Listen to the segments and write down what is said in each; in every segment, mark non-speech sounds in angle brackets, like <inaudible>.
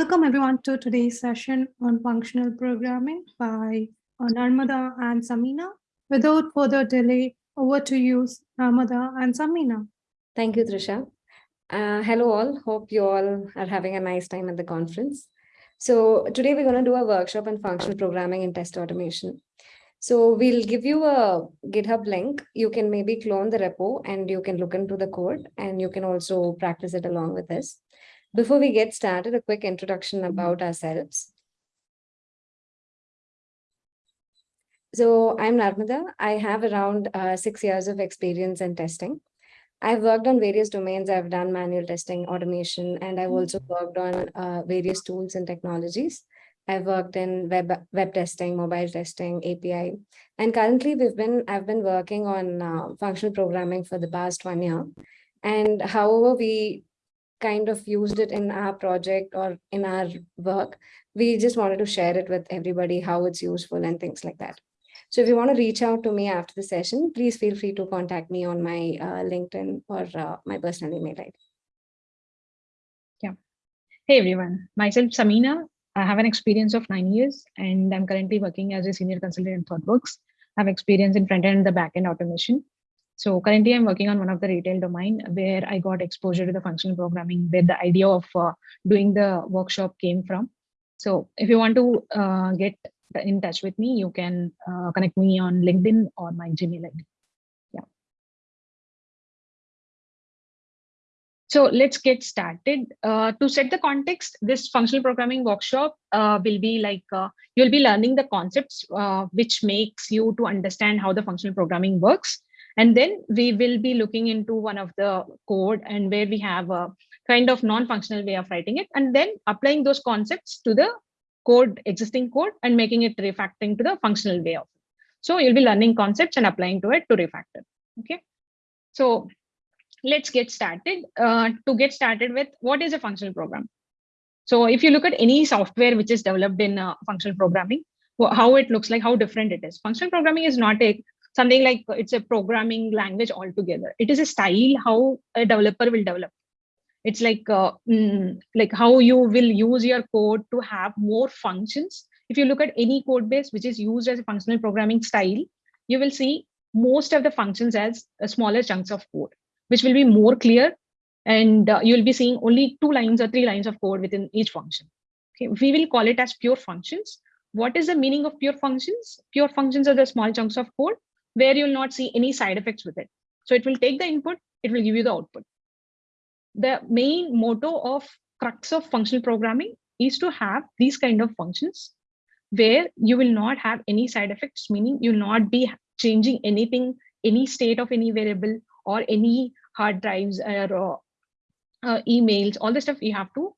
Welcome everyone to today's session on functional programming by uh, Narmada and Samina. Without further delay, over to you, Narmada and Samina. Thank you, Trisha. Uh, hello all, hope you all are having a nice time at the conference. So today we're going to do a workshop on functional programming and test automation. So we'll give you a GitHub link. You can maybe clone the repo and you can look into the code and you can also practice it along with this. Before we get started, a quick introduction about ourselves. So I'm Narmada. I have around uh, six years of experience in testing. I've worked on various domains. I've done manual testing, automation, and I've also worked on uh, various tools and technologies. I've worked in web web testing, mobile testing, API, and currently we've been I've been working on uh, functional programming for the past one year. And however we kind of used it in our project or in our work, we just wanted to share it with everybody how it's useful and things like that. So if you want to reach out to me after the session, please feel free to contact me on my uh, LinkedIn or uh, my personal email ID. Yeah. Hey everyone, myself Samina. I have an experience of nine years and I'm currently working as a senior consultant in ThoughtWorks. I have experience in front end and the back end automation. So currently I'm working on one of the retail domain where I got exposure to the functional programming where the idea of uh, doing the workshop came from. So if you want to uh, get in touch with me, you can uh, connect me on LinkedIn or my Gmail ID. So let's get started. Uh, to set the context, this functional programming workshop uh, will be like, uh, you'll be learning the concepts uh, which makes you to understand how the functional programming works. And then we will be looking into one of the code and where we have a kind of non-functional way of writing it and then applying those concepts to the code, existing code and making it refactoring to the functional way of it. So you'll be learning concepts and applying to it to refactor. Okay. So let's get started. Uh, to get started with what is a functional program? So if you look at any software which is developed in uh, functional programming, how it looks like, how different it is. Functional programming is not a something like it's a programming language altogether. It is a style how a developer will develop. It's like uh, mm, like how you will use your code to have more functions. If you look at any code base which is used as a functional programming style, you will see most of the functions as smaller chunks of code which will be more clear and uh, you'll be seeing only two lines or three lines of code within each function. Okay, we will call it as pure functions. What is the meaning of pure functions? Pure functions are the small chunks of code where you'll not see any side effects with it. So it will take the input, it will give you the output. The main motto of crux of functional programming is to have these kind of functions where you will not have any side effects, meaning you'll not be changing anything, any state of any variable or any hard drives or uh, uh, emails, all the stuff you have to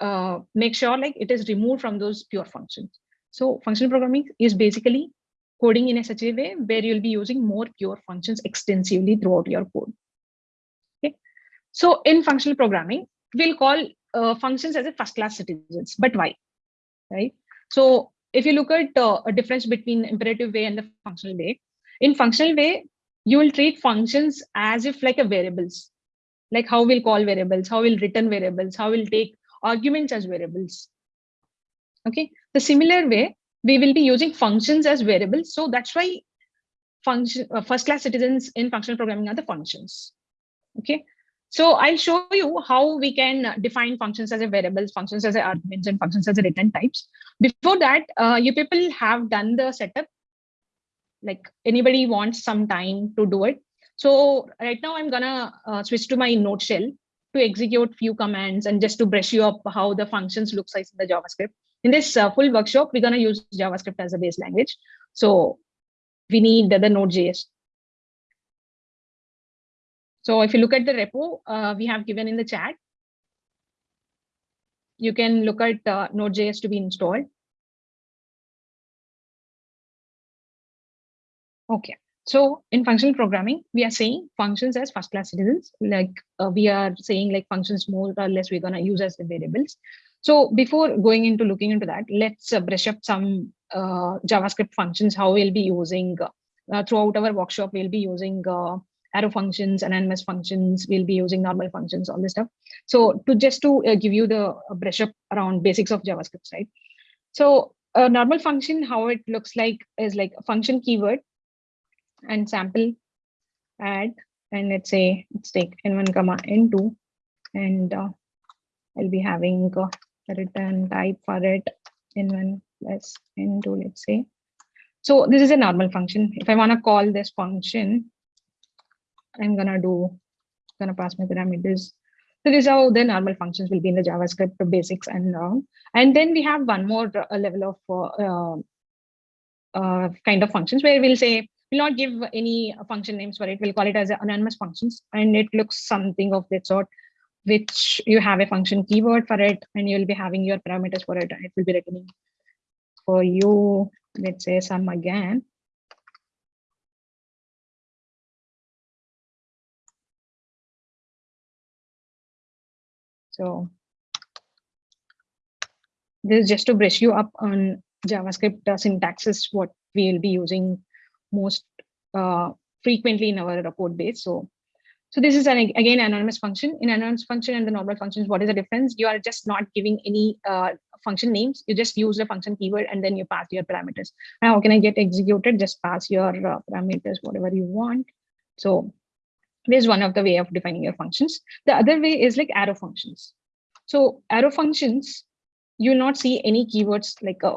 uh, make sure like it is removed from those pure functions. So functional programming is basically coding in a such a way where you'll be using more pure functions extensively throughout your code. Okay. So in functional programming, we'll call uh, functions as a first class citizens, but why? Right. So if you look at uh, a difference between imperative way and the functional way, in functional way, you will treat functions as if like a variables, like how we'll call variables, how we'll return variables, how we'll take arguments as variables. Okay, the similar way, we will be using functions as variables. So that's why function uh, first class citizens in functional programming are the functions. Okay, so I'll show you how we can define functions as a variables, functions as a arguments, and functions as a return types. Before that, uh, you people have done the setup like anybody wants some time to do it. So right now I'm gonna uh, switch to my node shell to execute few commands and just to brush you up how the functions looks like in the JavaScript. In this uh, full workshop, we're gonna use JavaScript as a base language. So we need the, the Node.js. So if you look at the repo uh, we have given in the chat, you can look at uh, Node.js to be installed. Okay. So in functional programming, we are saying functions as first class citizens, like uh, we are saying like functions more or less we're going to use as the variables. So before going into looking into that, let's uh, brush up some uh, JavaScript functions, how we'll be using uh, throughout our workshop, we'll be using uh, arrow functions, anonymous functions. We'll be using normal functions, all this stuff. So to just to uh, give you the uh, brush up around basics of JavaScript, right? So a normal function, how it looks like is like a function keyword and sample add, and let's say let's take n1 comma n2, and uh, I'll be having uh, return type for it in one plus n2, let's say. So this is a normal function. If I want to call this function, I'm gonna do gonna pass my parameters. So this is how the normal functions will be in the JavaScript basics and uh, and then we have one more uh, level of uh, uh, kind of functions where we'll say we'll not give any function names for it. We'll call it as anonymous functions, and it looks something of that sort, which you have a function keyword for it, and you'll be having your parameters for it, it will be returning for you. Let's say some again. So this is just to brush you up on JavaScript uh, syntaxes, what we will be using most uh, frequently in our code base. So, so this is an again anonymous function. In anonymous function and the normal functions, what is the difference? You are just not giving any uh, function names. You just use the function keyword and then you pass your parameters. How can I get executed? Just pass your uh, parameters, whatever you want. So there's one of the way of defining your functions. The other way is like arrow functions. So arrow functions, you'll not see any keywords like a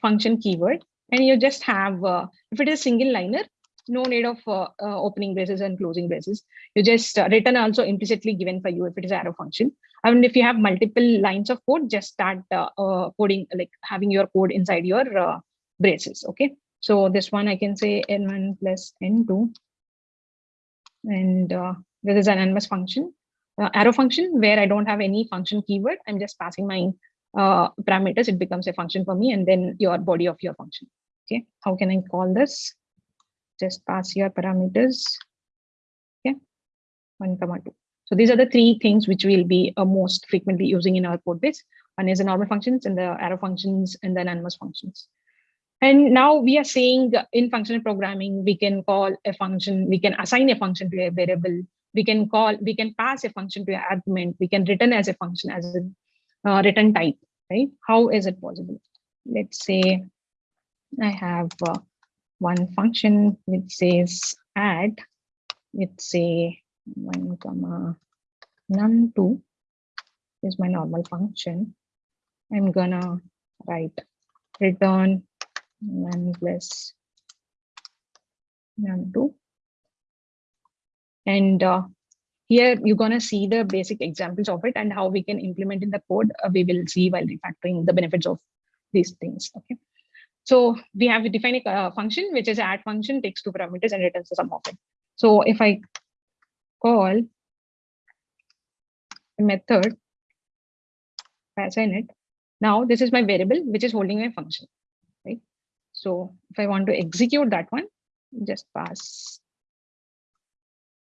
function keyword, and you just have, uh, if it is a single liner, no need of uh, uh, opening braces and closing braces. You just uh, return also implicitly given for you if it is arrow function. I And if you have multiple lines of code, just start uh, uh, coding, like having your code inside your uh, braces. Okay. So this one I can say n1 plus n2 and this is an anonymous function, arrow function where I don't have any function keyword. I'm just passing my parameters. It becomes a function for me and then your body of your function. Okay, how can I call this? Just pass your parameters. Okay, one comma two. So these are the three things which we'll be uh, most frequently using in our code base. One is the normal functions and the arrow functions and the anonymous functions. And now we are saying in functional programming, we can call a function, we can assign a function to a variable, we can call, we can pass a function to an argument, we can return as a function as a uh, return type, right? How is it possible? Let's say I have uh, one function which says add, let's say one comma num2 is my normal function. I'm gonna write return 1 plus num2. And uh, here you're going to see the basic examples of it and how we can implement in the code. Uh, we will see while refactoring the benefits of these things. Okay. So we have defined a uh, function, which is add function, takes two parameters and returns the sum of it. So if I call method, assign it, now this is my variable, which is holding my function. right? So if I want to execute that one, just pass.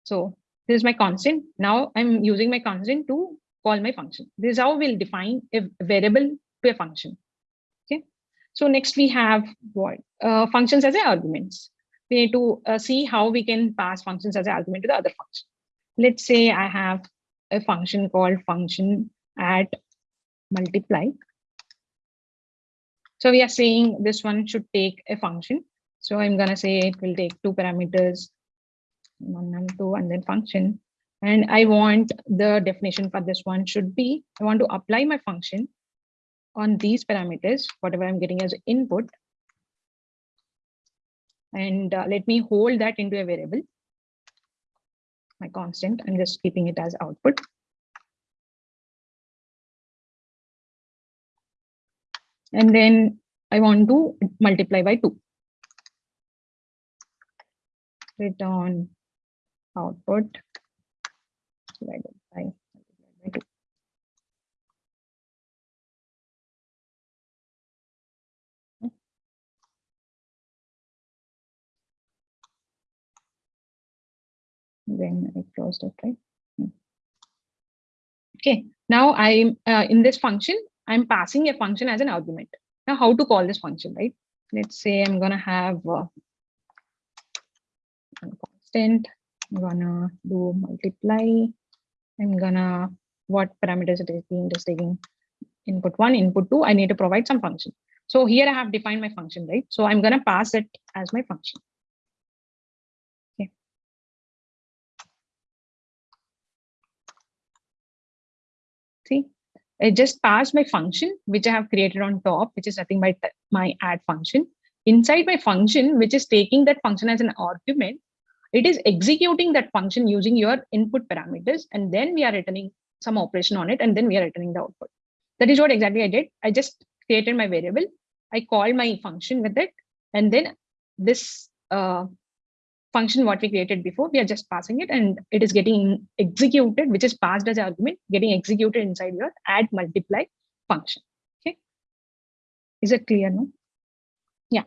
So this is my constant. Now I'm using my constant to call my function. This is how we'll define a variable to a function. So next we have what uh, functions as arguments. We need to uh, see how we can pass functions as an argument to the other function. Let's say I have a function called function at multiply so we are saying this one should take a function. So I'm going to say it will take two parameters, one and two, and then function. And I want the definition for this one should be, I want to apply my function on these parameters, whatever I'm getting as input. And uh, let me hold that into a variable, my constant, I'm just keeping it as output. and then I want to multiply by 2. Return output divided by 2. Then I closed it, right? Hmm. Okay, now I'm uh, in this function, I'm passing a function as an argument. Now, how to call this function, right? Let's say I'm to have uh, constant I'm gonna do multiply. I'm gonna, what parameters it is being just taking input one, input two, I need to provide some function. So here I have defined my function, right? So I'm gonna pass it as my function. Okay. See, I just passed my function, which I have created on top, which is nothing but my add function. Inside my function, which is taking that function as an argument, it is executing that function using your input parameters, and then we are returning some operation on it, and then we are returning the output. That is what exactly I did. I just created my variable. I called my function with it, and then this uh, function what we created before, we are just passing it, and it is getting executed, which is passed as argument, getting executed inside your add multiply function. Okay, is it clear now? Yeah.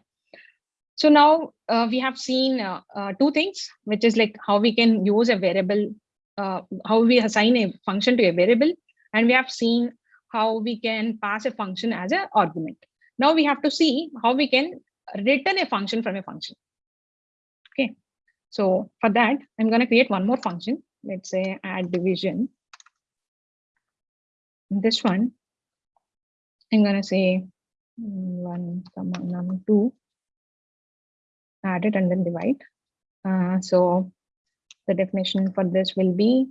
So now uh, we have seen uh, uh, two things, which is like how we can use a variable, uh, how we assign a function to a variable, and we have seen how we can pass a function as an argument. Now we have to see how we can return a function from a function. Okay, so for that, I'm going to create one more function. Let's say add division. This one, I'm going to say mm, one comma num two, add it and then divide. Uh, so the definition for this will be,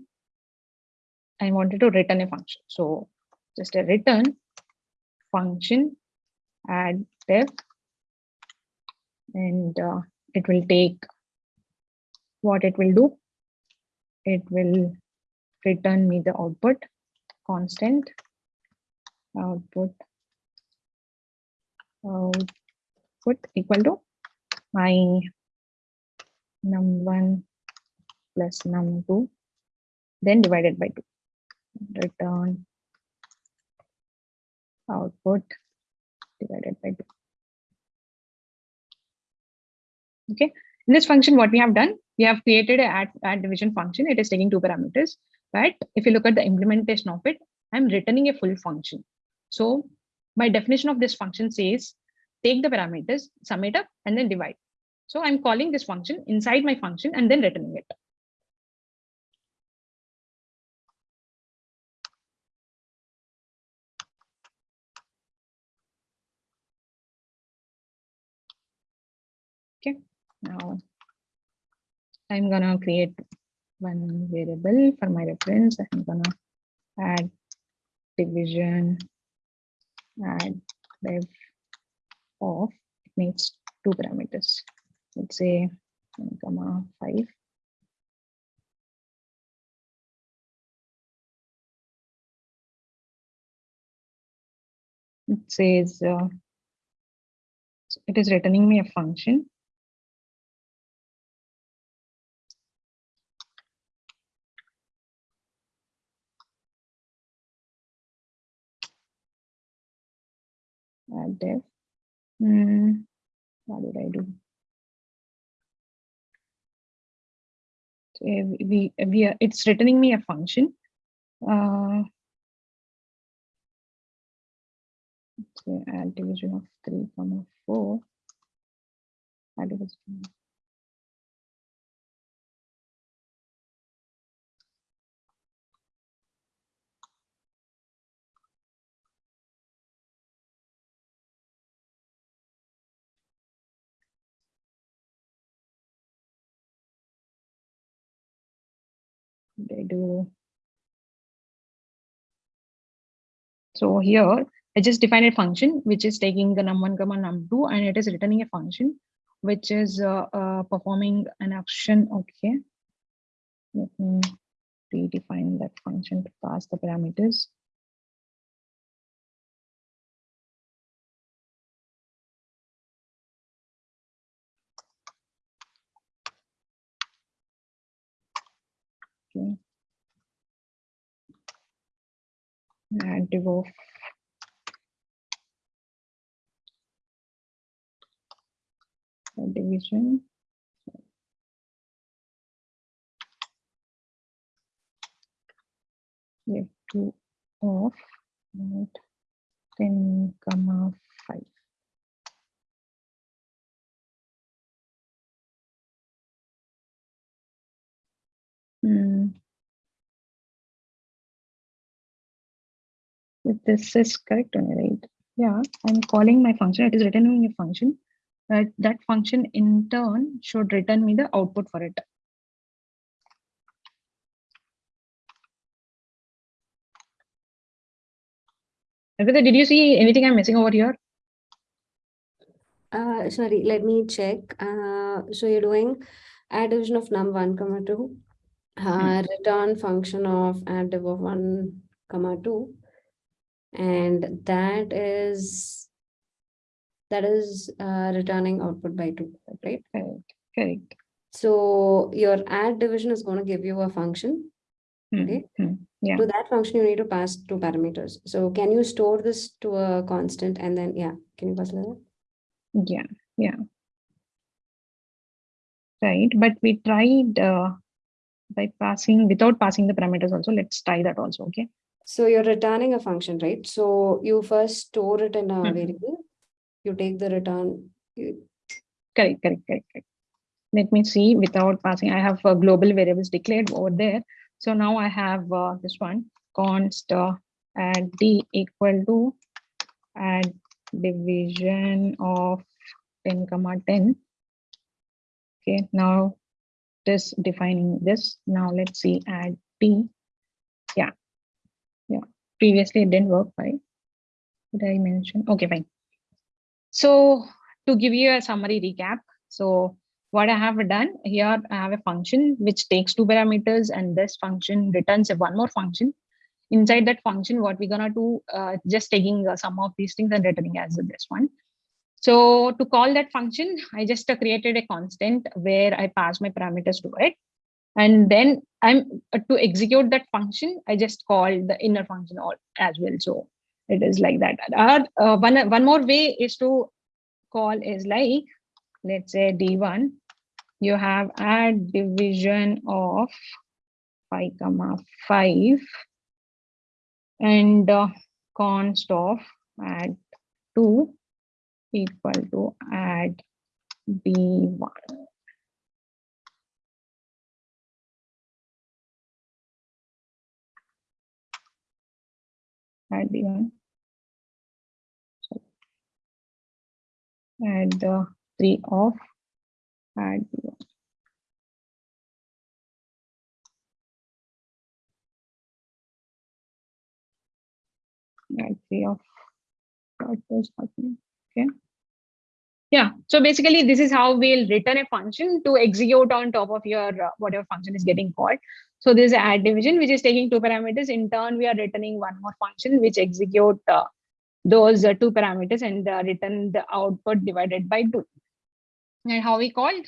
I wanted to return a function. So just a return function add def and uh, it will take what it will do. It will return me the output constant output output equal to my num1 plus num2 then divided by 2 return output divided by 2. Okay, in this function, what we have done, we have created a add, add division function. It is taking two parameters, but if you look at the implementation of it, I'm returning a full function. So my definition of this function says, take the parameters, sum it up, and then divide. So I'm calling this function inside my function and then returning it. Okay, now I'm gonna create one variable for my reference. I'm gonna add division, add def of, it needs two parameters. Let's say 1 comma 5. It says uh, it is returning me a function add def. Hmm, what did I do? So we, we are, it's returning me a function. Uh, so add division of 3 comma 4 add division they do. So here I just defined a function which is taking the num1 comma num2 and it is returning a function which is uh, uh, performing an action. Okay, let me redefine that function to pass the parameters. Okay. Add div of division. We have two of 10 comma Hmm. If this is correct only, right? Yeah, I'm calling my function. It is returning a function. That, that function in turn should return me the output for it. Did you see anything I'm missing over here? Uh, sorry, let me check. Uh, so you're doing add division of num1, comma 2 uh, return function of add div of 1 comma 2. And that is that is uh, returning output by 2, right? Correct, correct. So your add division is going to give you a function. Hmm, Okay. hmm, Yeah. To that function, you need to pass two parameters. So can you store this to a constant and then, yeah, can you pass that? Yeah, yeah. Right, but we tried uh, by passing, without passing the parameters also, let's try that also, okay? So you're returning a function, right? So you first store it in a Mhm. variable. You take the return. you- Correct, correct, correct, correct. Let me see, without passing, I have uh, global variables declared over there. So now I have uh, this one, const uh, add d equal to add division of 10 comma 10. Okay, now this defining this. Now let's see add d. Yeah, yeah. Previously it didn't work, right? Did I mention? Okay, fine. So to give you a summary recap, so what I have done here, I have a function which takes two parameters and this function returns one more function. Inside that function, what we're gonna do, uh, just taking some of these things and returning as this one. So to call that function, I just created a constant where I pass my parameters to it. And then I'm uh, to execute that function, I just call the inner function all as well. So it is like that. Uh, one, one more way is to call is like, let's say D1, you have add division of 5 comma 5 and uh, const of add 2 equal to add B1. Add D1. add the three of add the add three of what is happening okay yeah so basically this is how we'll return a function to execute on top of your uh, whatever function is getting called so this is add division which is taking two parameters in turn we are returning one more function which execute uh, those uh, two parameters and uh, return the output divided by 2. And how we called?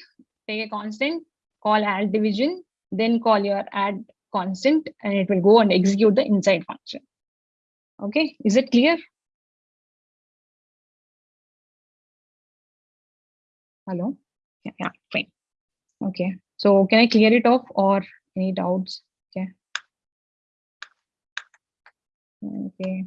Take a constant, call add division, then call your add constant, and it will go and execute the inside function. Okay, is it clear? Hello? Yeah, yeah, fine. Okay, so can I clear it off or any doubts? Okay. Okay.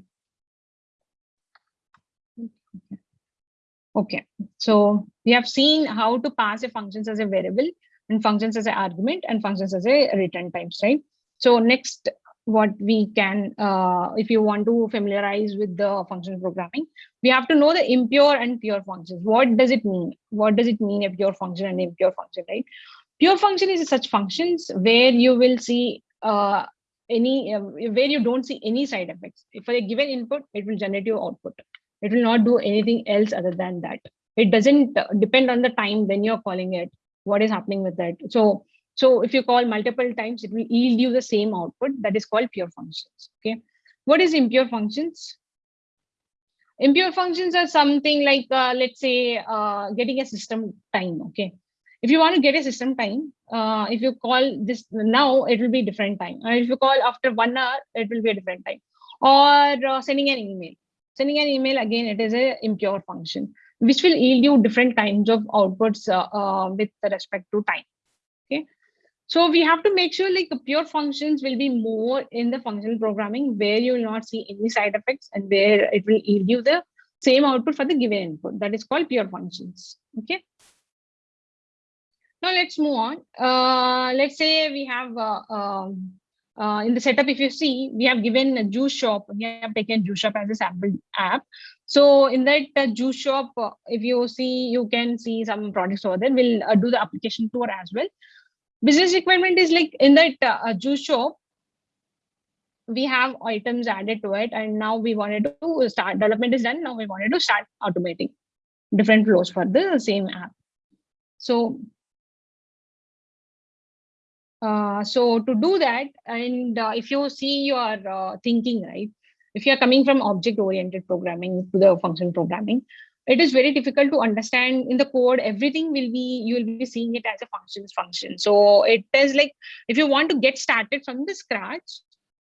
Okay, so we have seen how to pass a functions as a variable and functions as an argument and functions as a return types, right? So next, what we can, uh, if you want to familiarize with the function programming, we have to know the impure and pure functions. What does it mean? What does it mean a pure function and impure function, right? Pure function is such functions where you will see uh, any, uh, where you don't see any side effects. If for a given input, it will generate your output it will not do anything else other than that it doesn't uh, depend on the time when you're calling it what is happening with that so so if you call multiple times it will yield you the same output that is called pure functions okay? What is impure functions? Impure functions are something like uh, let's say uh, getting a system time okay? If you want to get a system time uh, if you call this now it will be different time. And if you call after one hour it will be a different time. Or uh, sending an email. Sending an email again it is a impure function which will yield you different kinds of outputs uh, uh, with respect to time so we have to make sure like the pure functions will be more in the functional programming where you will not see any side effects and where it will yield you the same output for the given input that is called pure functions okay now let's move on uh, let's say we have uh, um, uh, in the setup, if you see, we have given a juice shop, we have taken juice shop as a sample app. So in that uh, juice shop, uh, if you see, you can see some products over there. We'll uh, do the application tour as well. Business requirement is like in that uh, juice shop, we have items added to it and now we wanted to start development is done now we wanted to start automating different flows for the same app. So uh, so to do that and uh, if you see your uh, thinking right if you are coming from object oriented programming to the function programming it is very difficult to understand in the code everything will be you will be seeing it as a functions function. So it is like if you want to get started from the scratch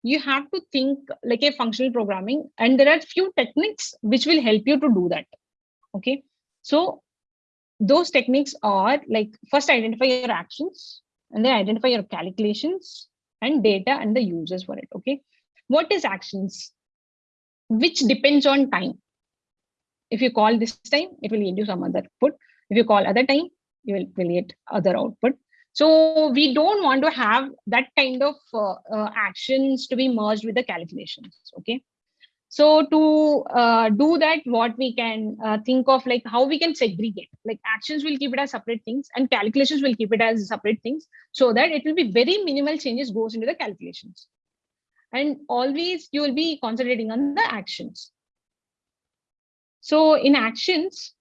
you have to think like a functional programming and there are few techniques which will help you to do that. Okay? So those techniques are like first identify your actions and then identify your calculations and data and the users for it. Okay? What is actions? Which depends on time if you call this time it will yield you some other output if you call other time you will, will get other output so we don't want to have that kind of uh, uh, actions to be merged with the calculations. Okay. So to uh, do that, what we can uh, think of like how we can segregate, like actions will keep it as separate things and calculations will keep it as separate things so that it will be very minimal changes goes into the calculations. And always you will be concentrating on the actions. So in actions,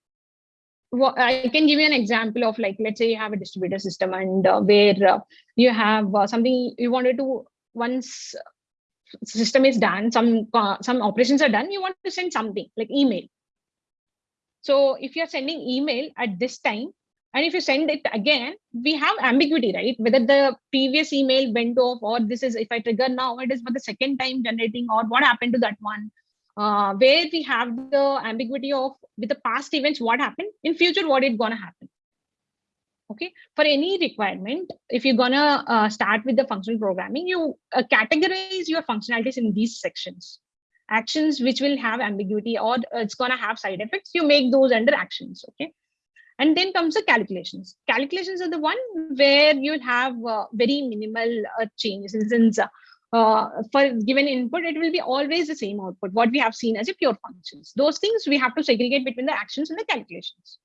I can give you an example of like, let's say you have a distributor system and uh, where uh, you have uh, something you wanted to, once system is done, some uh, some operations are done, you want to send something like email. So if you're sending email at this time, and if you send it again, we have ambiguity, right? Whether the previous email went off or this is, if I trigger now, it is for the second time generating or what happened to that one uh, where we have the ambiguity of with the past events, what happened in future, what is gonna happen. Okay, for any requirement, if you're gonna uh, start with the functional programming, you uh, categorize your functionalities in these sections. Actions which will have ambiguity or it's gonna have side effects, you make those under actions. Okay, and then comes the calculations. Calculations are the one where you'll have uh, very minimal uh, changes. Since uh, for given input, it will be always the same output, what we have seen as a pure functions. Those things we have to segregate between the actions and the calculations.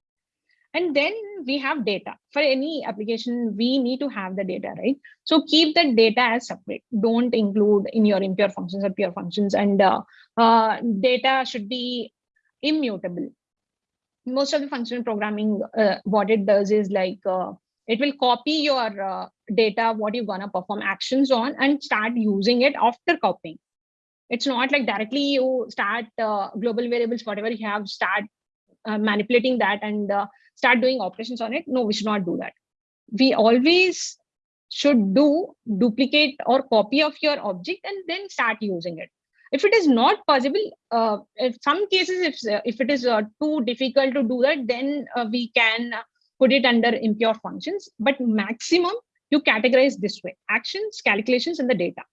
And then we have data. For any application, we need to have the data, right? So keep the data as separate. Don't include in your impure functions or pure functions. And uh, uh, data should be immutable. Most of the functional programming, uh, what it does is like, uh, it will copy your uh, data, what you're gonna perform actions on and start using it after copying. It's not like directly you start uh, global variables, whatever you have, start uh, manipulating that and uh, start doing operations on it. No, we should not do that. We always should do duplicate or copy of your object and then start using it. If it is not possible, uh, in some cases, if, if it is uh, too difficult to do that, then uh, we can put it under impure functions, but maximum you categorize this way, actions, calculations, and the data.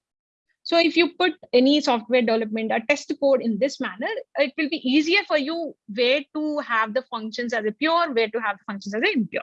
So if you put any software development or test code in this manner, it will be easier for you where to have the functions as a pure, where to have functions as impure.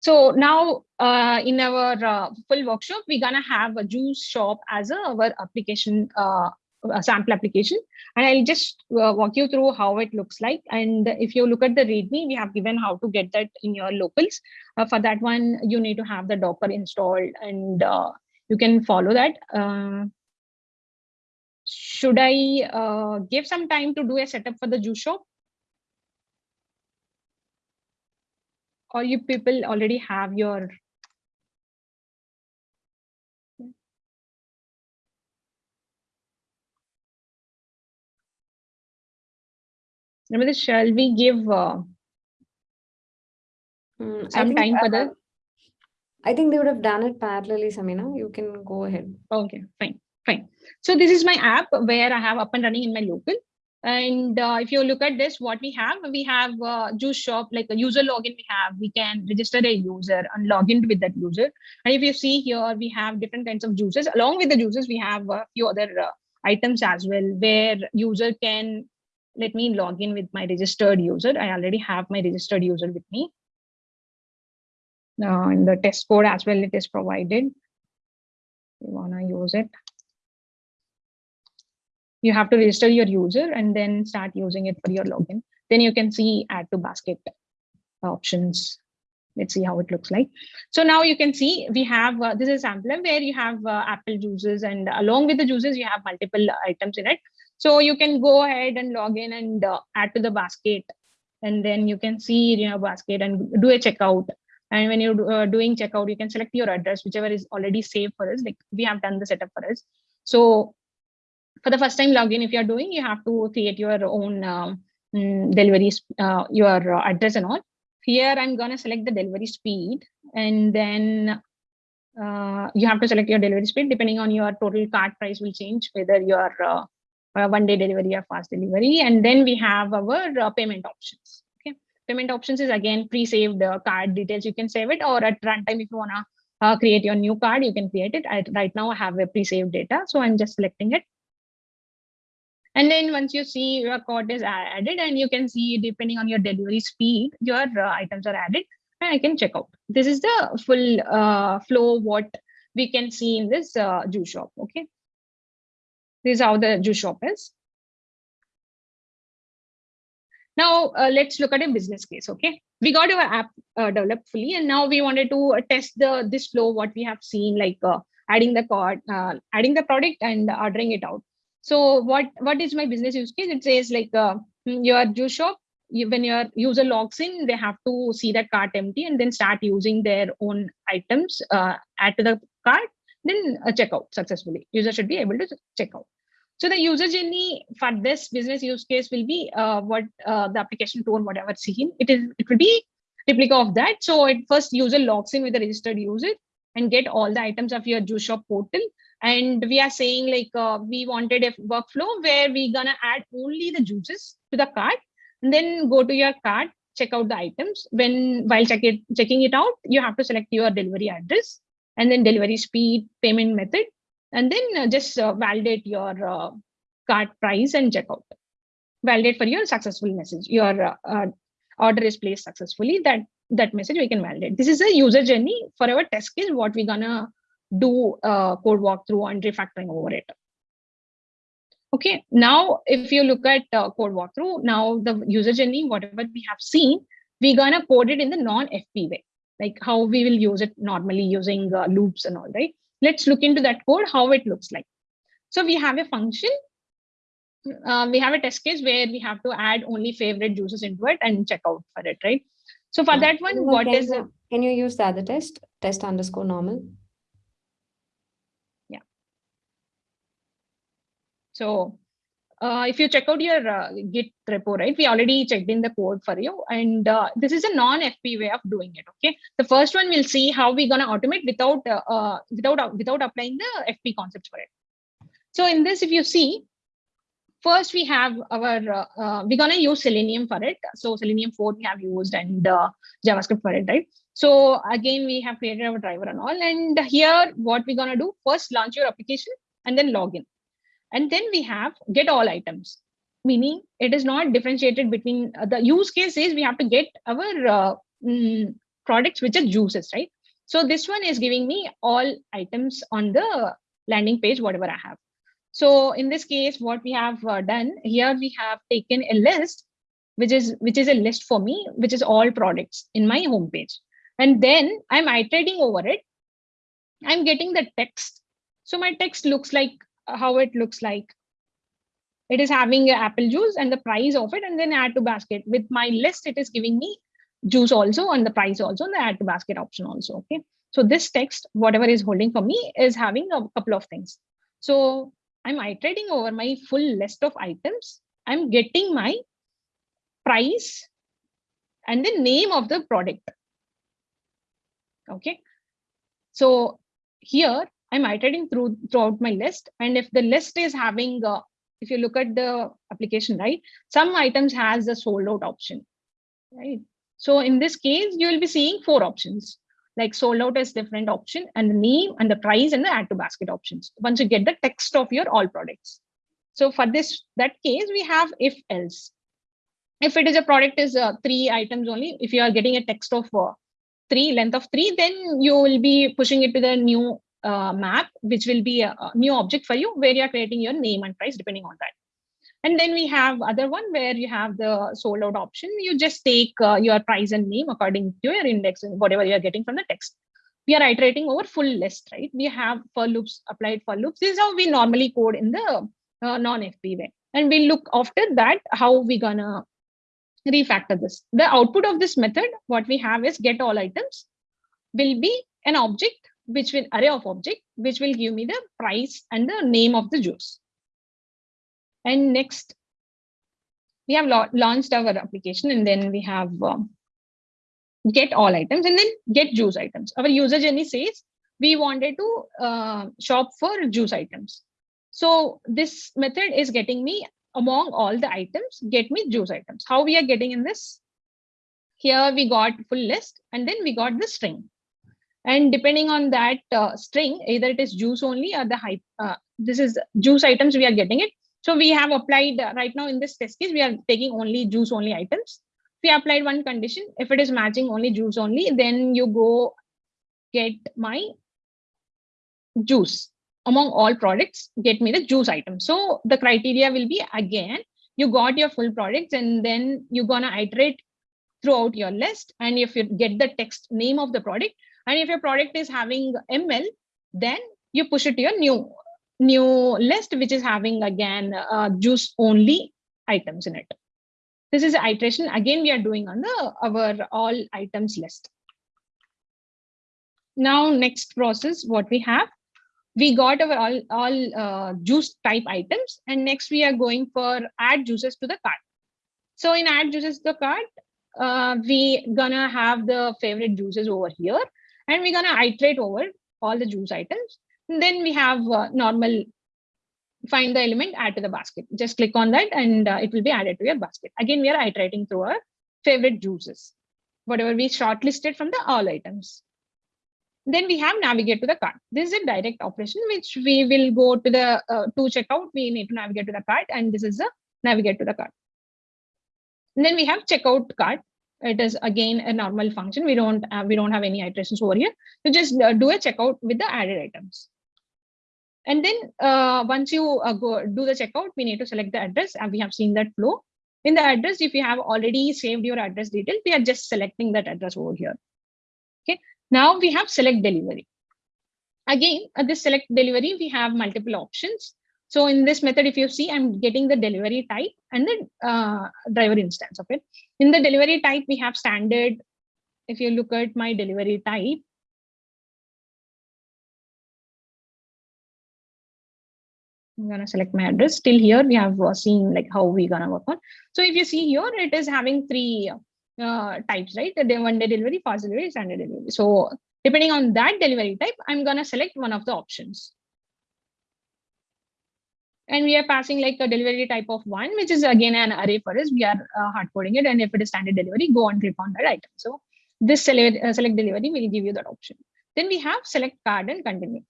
So now uh, in our uh, full workshop, we're gonna have a juice shop as a, our application uh, a sample application and I'll just uh, walk you through how it looks like. And if you look at the README, we have given how to get that in your locals. Uh, for that one, you need to have the Docker installed and uh, you can follow that. Uh, should I uh, give some time to do a setup for the juice shop? Or you people already have your Remember, shall we give uh, Mm, I some think, time for uh, the? I think they would have done it parallelly, Samina. You can go ahead. Okay, fine, fine. So this is my app where I have up and running in my local. And uh, if you look at this, what we have, we have uh, juice shop, like a user login we have, we can register a user and log in with that user. And if you see here, we have different kinds of juices. Along with the juices, we have a few other uh, items as well, where user can, let me log in with my registered user. I already have my registered user with me. uh, in the test code as well, it is provided. You wanna use it. You have to register your user and then start using it for your login. Then you can see add to basket options. Let's see how it looks like. So now you can see we have, uh, this is sampler where you have uh, Apple juices and along with the juices, you have multiple items in it. So you can go ahead and log in and uh, add to the basket. And then you can see your basket and do a checkout. And when you're uh, doing checkout, you can select your address, whichever is already saved for us. Like we have done the setup for us. So for the first time login, if you're doing, you have to create your own um, mm, delivery, uh, your address and all. Here, I'm going to select the delivery speed and then uh, you have to select your delivery speed depending on your total cart price will change whether your one day delivery or fast delivery. And then we have our uh, payment options. Okay, payment options is again pre-saved uh, card details. You can save it or at runtime if you wanna uh, create your new card, you can create it. I, right now I have a pre-saved data, so I'm just selecting it. And then once you see your code is added and you can see depending on your delivery speed, your uh, items are added and I can check out. This is the full uh, flow what we can see in this uh, juice shop. Okay. This is how the juice shop is. Now uh, let's look at a business case. Okay, we got our app uh, developed fully, and now we wanted to uh, test the this flow what we have seen, like uh, adding the card, uh, adding the product, and ordering it out. So what what is my business use case? It says like uh, your juice shop. You, when your user logs in, they have to see that cart empty and then start using their own items, add to the cart, then check out successfully. User should be able to check out. So the user journey for this business use case will be uh, what uh, the application tool, whatever seen, it is it will be replica of that. So it first user logs in with the registered user and get all the items of your juice shop portal. And we are saying like uh, we wanted a workflow where we're gonna add only the juices to the cart and then go to your cart, check out the items. When while check it, checking it out, you have to select your delivery address and then delivery speed, payment method, and then uh, just uh, validate your uh, cart price and checkout. Validate for your successful message. Your order is placed successfully. That that message we can validate. This is a user journey for our test case. What we're gonna do code walkthrough and refactoring over it. Okay, now if you look at uh, code walkthrough, now the user journey, whatever we have seen, we're gonna code it in the non-FP way, like how we will use it normally using uh, loops and all, right? let's look into that code, how it looks like. So we have a function. Uh, we have a test case where we have to add only favorite juices into it and check out for it, right? So for that one, what can is you, it? Can you use the other test? Test underscore normal. Yeah. So uh, if you check out your uh, Git repo, right, we already checked in the code for you. And uh, this is a non-FP way of doing it, okay? The first one, we'll see how we're going to automate without, uh, uh, without, without applying the FP concepts for it. So in this, if you see, first we have our, uh, we're going to use Selenium for it. So Selenium 4 we have used and JavaScript for it, right? So again, we have created our driver and all. And here, what we're going to do, first launch your application and then log in. And then we have get all items, meaning it is not differentiated between uh, the use case is we have to get our uh, mm, products which are juices, right? So this one is giving me all items on the landing page, whatever I have. So in this case, what we have uh, done here, we have taken a list, which is which is a list for me, which is all products in my homepage. And then I'm iterating over it. I'm getting the text. So my text looks like how it looks like. It is having apple juice and the price of it, and then add to basket. With my list, it is giving me juice also and the price also, and the add to basket option also. Okay. So this text, whatever is holding for me, is having a couple of things. So I'm iterating over my full list of items. I'm getting my price and the name of the product. Okay. So here I'm iterating through throughout my list. And if the list is having, uh, if you look at the application, right, some items has a sold out option, right? So in this case, you will be seeing four options like sold out as different option and the name and the price and the add to basket options once you get the text of your all products. So for this, that case, we have if else. If it is a product is uh, three items only, if you are getting a text of uh, three, length of three, then you will be pushing it to the new uh, map, which will be a, a new object for you where you are creating your name and price depending on that. And then we have other one where you have the sold out option. You just take uh, your price and name according to your index and whatever you're getting from the text. We are iterating over full list, right? We have for loops applied for loops. This is how we normally code in the uh, non-FP way. And we look after that, how we gonna refactor this. The output of this method, what we have is get all items will be an object, which will array of object, which will give me the price and the name of the juice. And next, we have launched our application and then we have um, get all items and then get juice items. Our user journey says we wanted to uh, shop for juice items. So this method is getting me among all the items, get me juice items. How we are getting in this? Here we got full list and then we got the string. And depending on that uh, string, either it is juice only or the hype. Uh, this is juice items we are getting it. So we have applied uh, right now in this test case, we are taking only juice only items. We applied one condition. If it is matching only juice only, then you go get my juice among all products, get me the juice item. So the criteria will be again, you got your full products and then you're gonna iterate throughout your list. And if you get the text name of the product, and if your product is having ML, then you push it to your new new list, which is having again uh, juice only items in it. This is iteration again we are doing on the our all items list. Now next process, what we have, we got our all, all uh, juice type items and next we are going for add juices to the cart. So in add juices to the cart, uh, we gonna have the favorite juices over here and we're gonna iterate over all the juice items. And then we have uh, normal find the element, add to the basket. Just click on that and uh, it will be added to your basket. Again, we are iterating through our favorite juices, whatever we shortlisted from the all items. Then we have navigate to the cart. This is a direct operation, which we will go to the uh, to checkout. We need to navigate to the cart and this is the navigate to the cart. And then we have checkout cart. It is again a normal function. We don't uh, we don't have any iterations over here. so just uh, do a checkout with the added items. And then uh, once you uh, go do the checkout, we need to select the address and we have seen that flow. In the address, if you have already saved your address details, we are just selecting that address over here. Okay, now we have select delivery. Again, at this select delivery, we have multiple options. So in this method, if you see, I'm getting the delivery type and the uh, driver instance of it. In the delivery type, we have standard. If you look at my delivery type, I'm gonna select my address. Still here, we have uh, seen like how we gonna work on. So if you see here, it is having three uh, types, right? The one day delivery, fast delivery, standard delivery. So depending on that delivery type, I'm gonna select one of the options. And we are passing like a delivery type of one, which is again an array for us. We are uh, hard coding it. And if it is standard delivery, go and click on that item. So this select, uh, select delivery will give you that option. Then we have select card and continue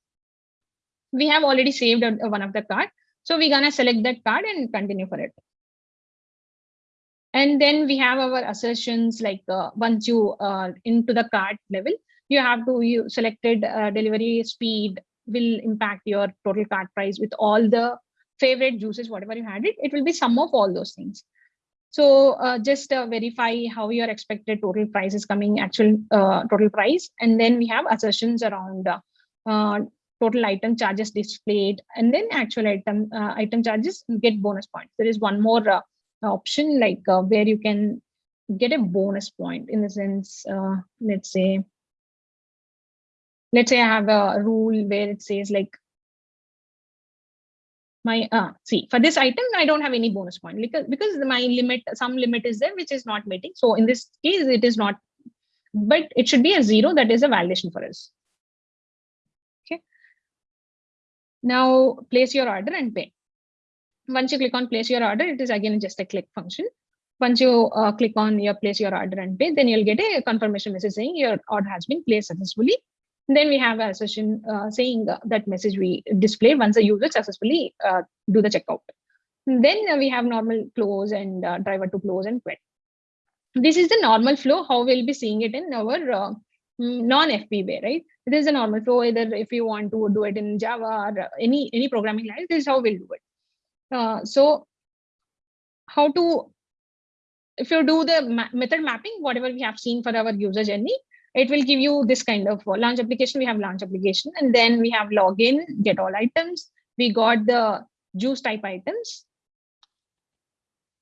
we have already saved one of the card. So we're gonna select that card and continue for it. And then we have our assertions like uh, once you uh, into the card level, you have to you selected uh, delivery speed will impact your total card price with all the favorite juices, whatever you had it, it will be sum of all those things. So uh, just uh, verify how your expected total price is coming, actual uh, total price. And then we have assertions around total item charges displayed and then actual item uh, item charges get bonus points there is one more uh, option like uh, where you can get a bonus point in the sense uh, let's say let's say i have a rule where it says like my uh see for this item i don't have any bonus point because because my limit some limit is there which is not meeting so in this case it is not but it should be a zero that is a validation for us Okay. Now place your order and pay. Once you click on place your order, it is again just a click function. Once you uh, click on your place your order and pay, then you'll get a confirmation message saying your order has been placed successfully. Then we have a session uh, saying uh, that message we display once the user successfully uh, do the checkout. Then we have normal close and uh, driver to close and quit. This is the normal flow, how we'll be seeing it in our mm, non-FP way, right? This is a normal flow. Either if you want to do it in Java or any any programming language, this is how we'll do it. Uh, so how to if you do the ma- method mapping, whatever we have seen for our user journey, it will give you this kind of launch application. We have launch application, and then we have login, get all items. We got the juice type items.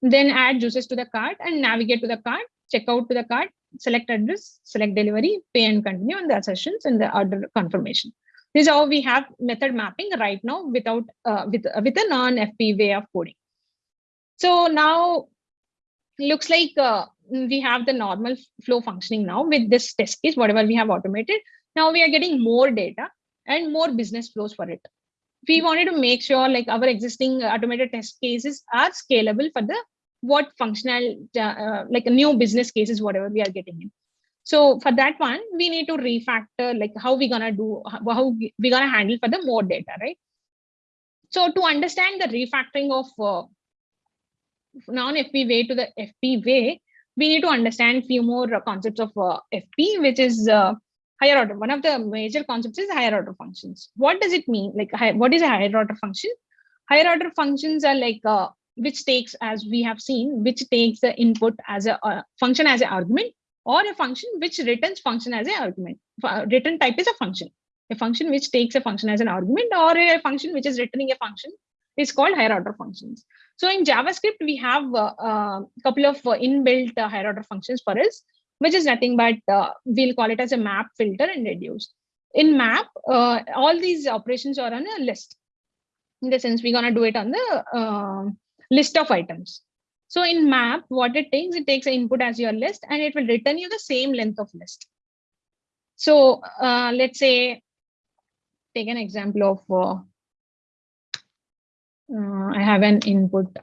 Then add juices to the cart and navigate to the cart, check out to the cart, select address, select delivery, pay and continue on the assertions and the order confirmation. This is how we have method mapping right now without uh, with uh, with a non-FP way of coding. So now looks like uh, we have the normal flow functioning now with this test case, whatever we have automated. Now we are getting more data and more business flows for it. We wanted to make sure like our existing automated test cases are scalable for the what functional uh, like a new business cases, whatever we are getting in. So for that one, we need to refactor like how we gonna do how we gonna handle for the more data, right? So to understand the refactoring of uh, non-FP way to the FP way, we need to understand few more concepts of uh, FP, which is uh, higher order. One of the major concepts is higher order functions. What does it mean? Like, what is a higher order function? Higher order functions are like uh, which takes, as we have seen, which takes the input as a uh, function as an argument, or a function which returns function as an argument. F- return type is a function. A function which takes a function as an argument, or a function which is returning a function is called higher order functions. So in JavaScript, we have a uh, couple of uh, inbuilt uh, higher order functions for us, which is nothing but uh, we'll call it as a map, filter, and reduce. In map, uh, all these operations are on a list. In the sense, we're gonna do it on the uh, list of items. So in map, what it takes, it takes an input as your list, and it will return you the same length of list. So uh, let's say, take an example of uh, uh, I have an input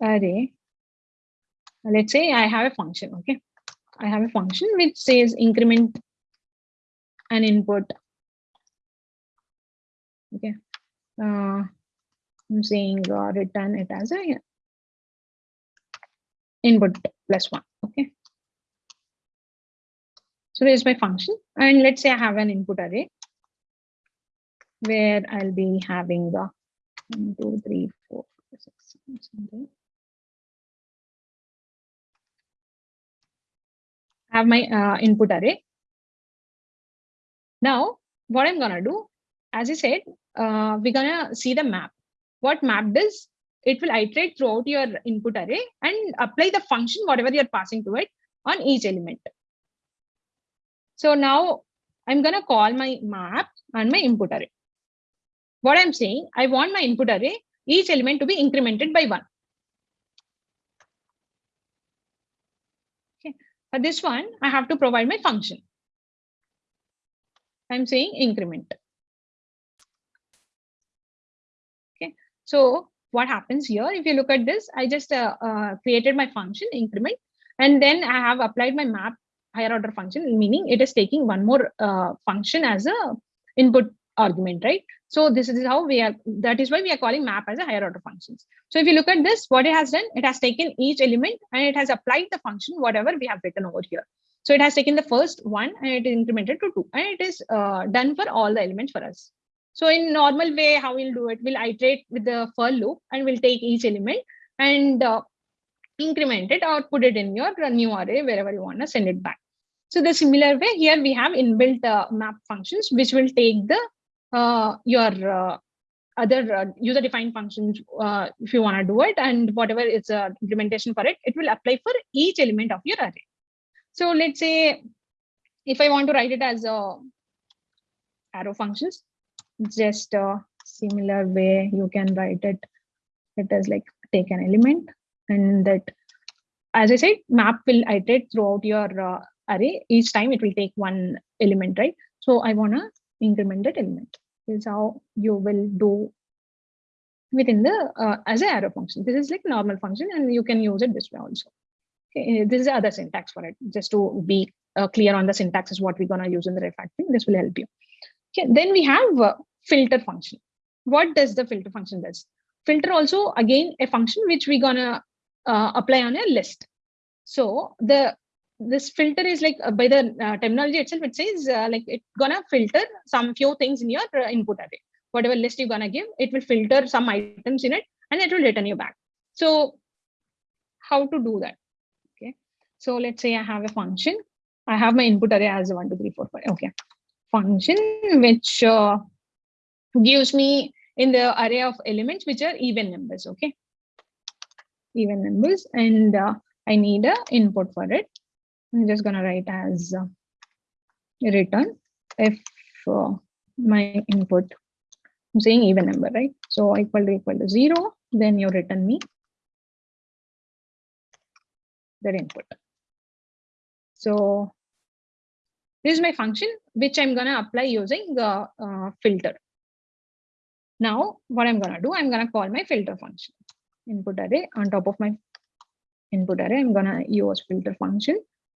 array. Let's say I have a function, okay? I have a function which says increment an input. Okay. Uh, I'm saying uh, return it as a input plus one, okay? So there's my function. And let's say I have an input array where I'll be having the one, two, three, four, five, six, seven, eight. Have my uh, input array. Now, what I'm gonna do, as I said, uh, we're gonna see the map. What map does? It will iterate throughout your input array and apply the function, whatever you're passing to it, on each element. So now I'm gonna call my map and my input array what I'm saying, I want my input array, each element to be incremented by one. Okay, for this one, I have to provide my function. I'm saying increment. Okay, so what happens here? If you look at this, I just uh, uh, created my function increment, and then I have applied my map higher order function, meaning it is taking one more uh, function as a input argument, right? So this is how we are, that is why we are calling map as a higher order functions. So if you look at this, what it has done, it has taken each element and it has applied the function, whatever we have written over here. So it has taken the first one and it is incremented to two and it is uh, done for all the elements for us. So in normal way, how we'll do it, we'll iterate with the for loop and we'll take each element and uh, increment it or put it in your new array, wherever you want to send it back. So the similar way here we have inbuilt uh, map functions, which will take the your uh, other uh, user defined functions uh, if you want to do it and whatever is uh, implementation for it, it will apply for each element of your array. So let's say if I want to write it as a arrow functions, just a similar way you can write it. It is like take an element and that, as I said, map will iterate throughout your uh, array. Each time it will take one element, right? So I want to increment that element is how you will do within the uh, as a arrow function. This is like normal function and you can use it this way also. Okay, this is the other syntax for it. Just to be uh, clear on the syntax is what we're gonna use in the refactoring. This will help you. Okay, then we have filter function. What does the filter function does? Filter also again a function which we're gonna uh, apply on a list. So the this filter is like uh, by the uh, terminology itself, it says uh, like it's gonna filter some few things in your uh, input array. Whatever list you're gonna give, it will filter some items in it and it will return you back. So how to do that? Okay. So let's say I have a function. I have my input array as one, two, three, four, five. Okay. Function which uh, gives me in the array of elements which are even numbers. Okay. Even numbers and uh, I need a input for it. I'm just gonna write as uh, return if uh, my input, I'm saying even number, right? So equal to equal to zero, then you return me that input. So this is my function, which I'm gonna apply using the uh, filter. Now, what I'm gonna do, I'm gonna call my filter function. Input array on top of my input array, I'm gonna use filter function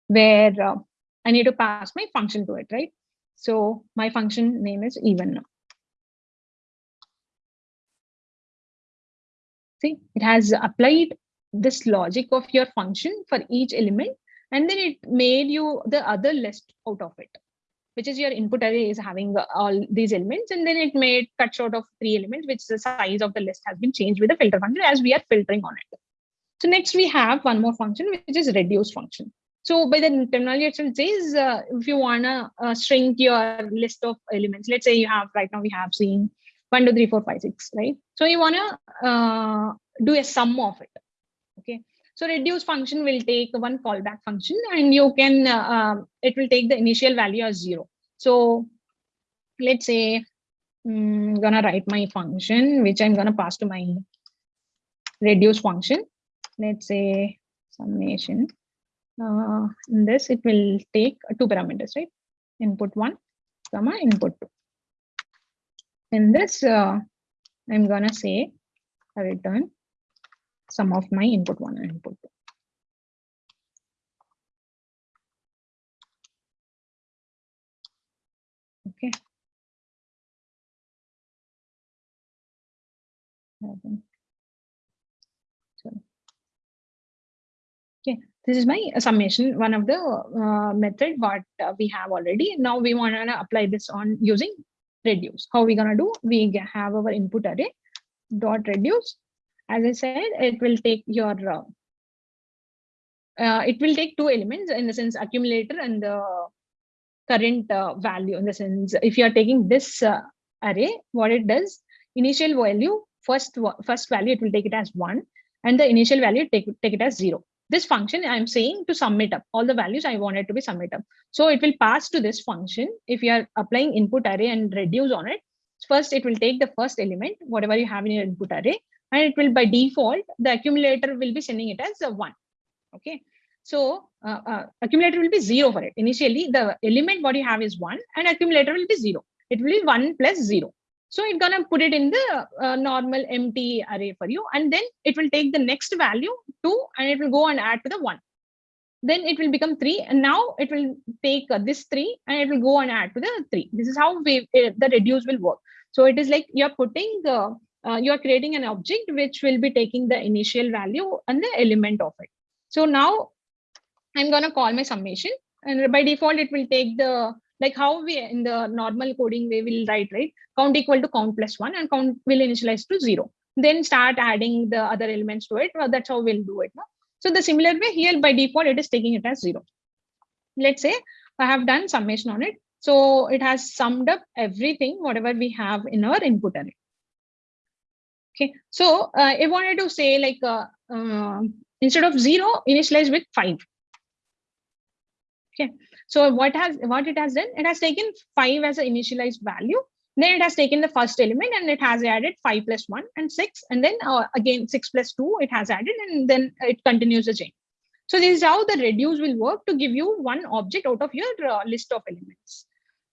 where uh, I need to pass my function to it, right? So my function name is even. See, it has applied this logic of your function for each element, and then it made you the other list out of it, which is your input array is having all these elements, and then it made cut short of three elements, which the size of the list has been changed with the filter function as we are filtering on it. So next we have one more function, which is reduce function. So by the terminology itself says, uh, if you wanna uh, shrink your list of elements, let's say you have right now we have seen one, two, three, four, five, six, right? So you wanna uh, do a sum of it. Okay. So reduce function will take one callback function and you can, uh, it will take the initial value as zero. So let's say I'm mm, gonna write my function, which I'm gonna pass to my reduce function. Let's say summation uh, in this it will take two parameters right? Input one comma input two. In this uh, i'm gonna say a return sum of my input one and input two. Okay Okay, this is my summation, one of the uh, method what uh, we have already. Now we want to apply this on using reduce. How we gonna do? We have our input array dot reduce. As I said, it will take your uh, uh, it will take two elements in the sense accumulator and the current uh, value in the sense if you are taking this uh, array what it does initial value first first value it will take it as one and the initial value take take it as zero this function i'm saying to sum it up. All the values i wanted to be summed up. So it will pass to this function if you are applying input array and reduce on it. First it will take the first element whatever you have in your input array and it will by default the accumulator will be sending it as a one. Okay? So uh, uh, accumulator will be zero for it. Initially the element what you have is one and accumulator will be zero. It will be one plus zero so it's gonna put it in the uh, normal empty array for you. And then it will take the next value two and it will go and add to the one. Then it will become three. And now it will take uh, this three and it will go and add to the three. This is how we, uh, the reduce will work. So it is like you're putting uh, you're creating an object which will be taking the initial value and the element of it. So now I'm to call my summation and by default, it will take the like how we in the normal coding way will write right? Count equal to count plus one and count will initialize to zero. Then start adding the other elements to it. Well, that's how we'll do it no? so the similar way here by default it is taking it as zero. Let's say i have done summation on it. So it has summed up everything whatever we have in our input array okay. So uh, i wanted to say like uh, uh, instead of zero initialize with five. Okay so what has what it has done? It has taken five as an initialized value. Then it has taken the first element and it has added five plus one and six. And then uh, again, six plus two, it has added and then it continues the chain. So this is how the reduce will work to give you one object out of your uh, list of elements.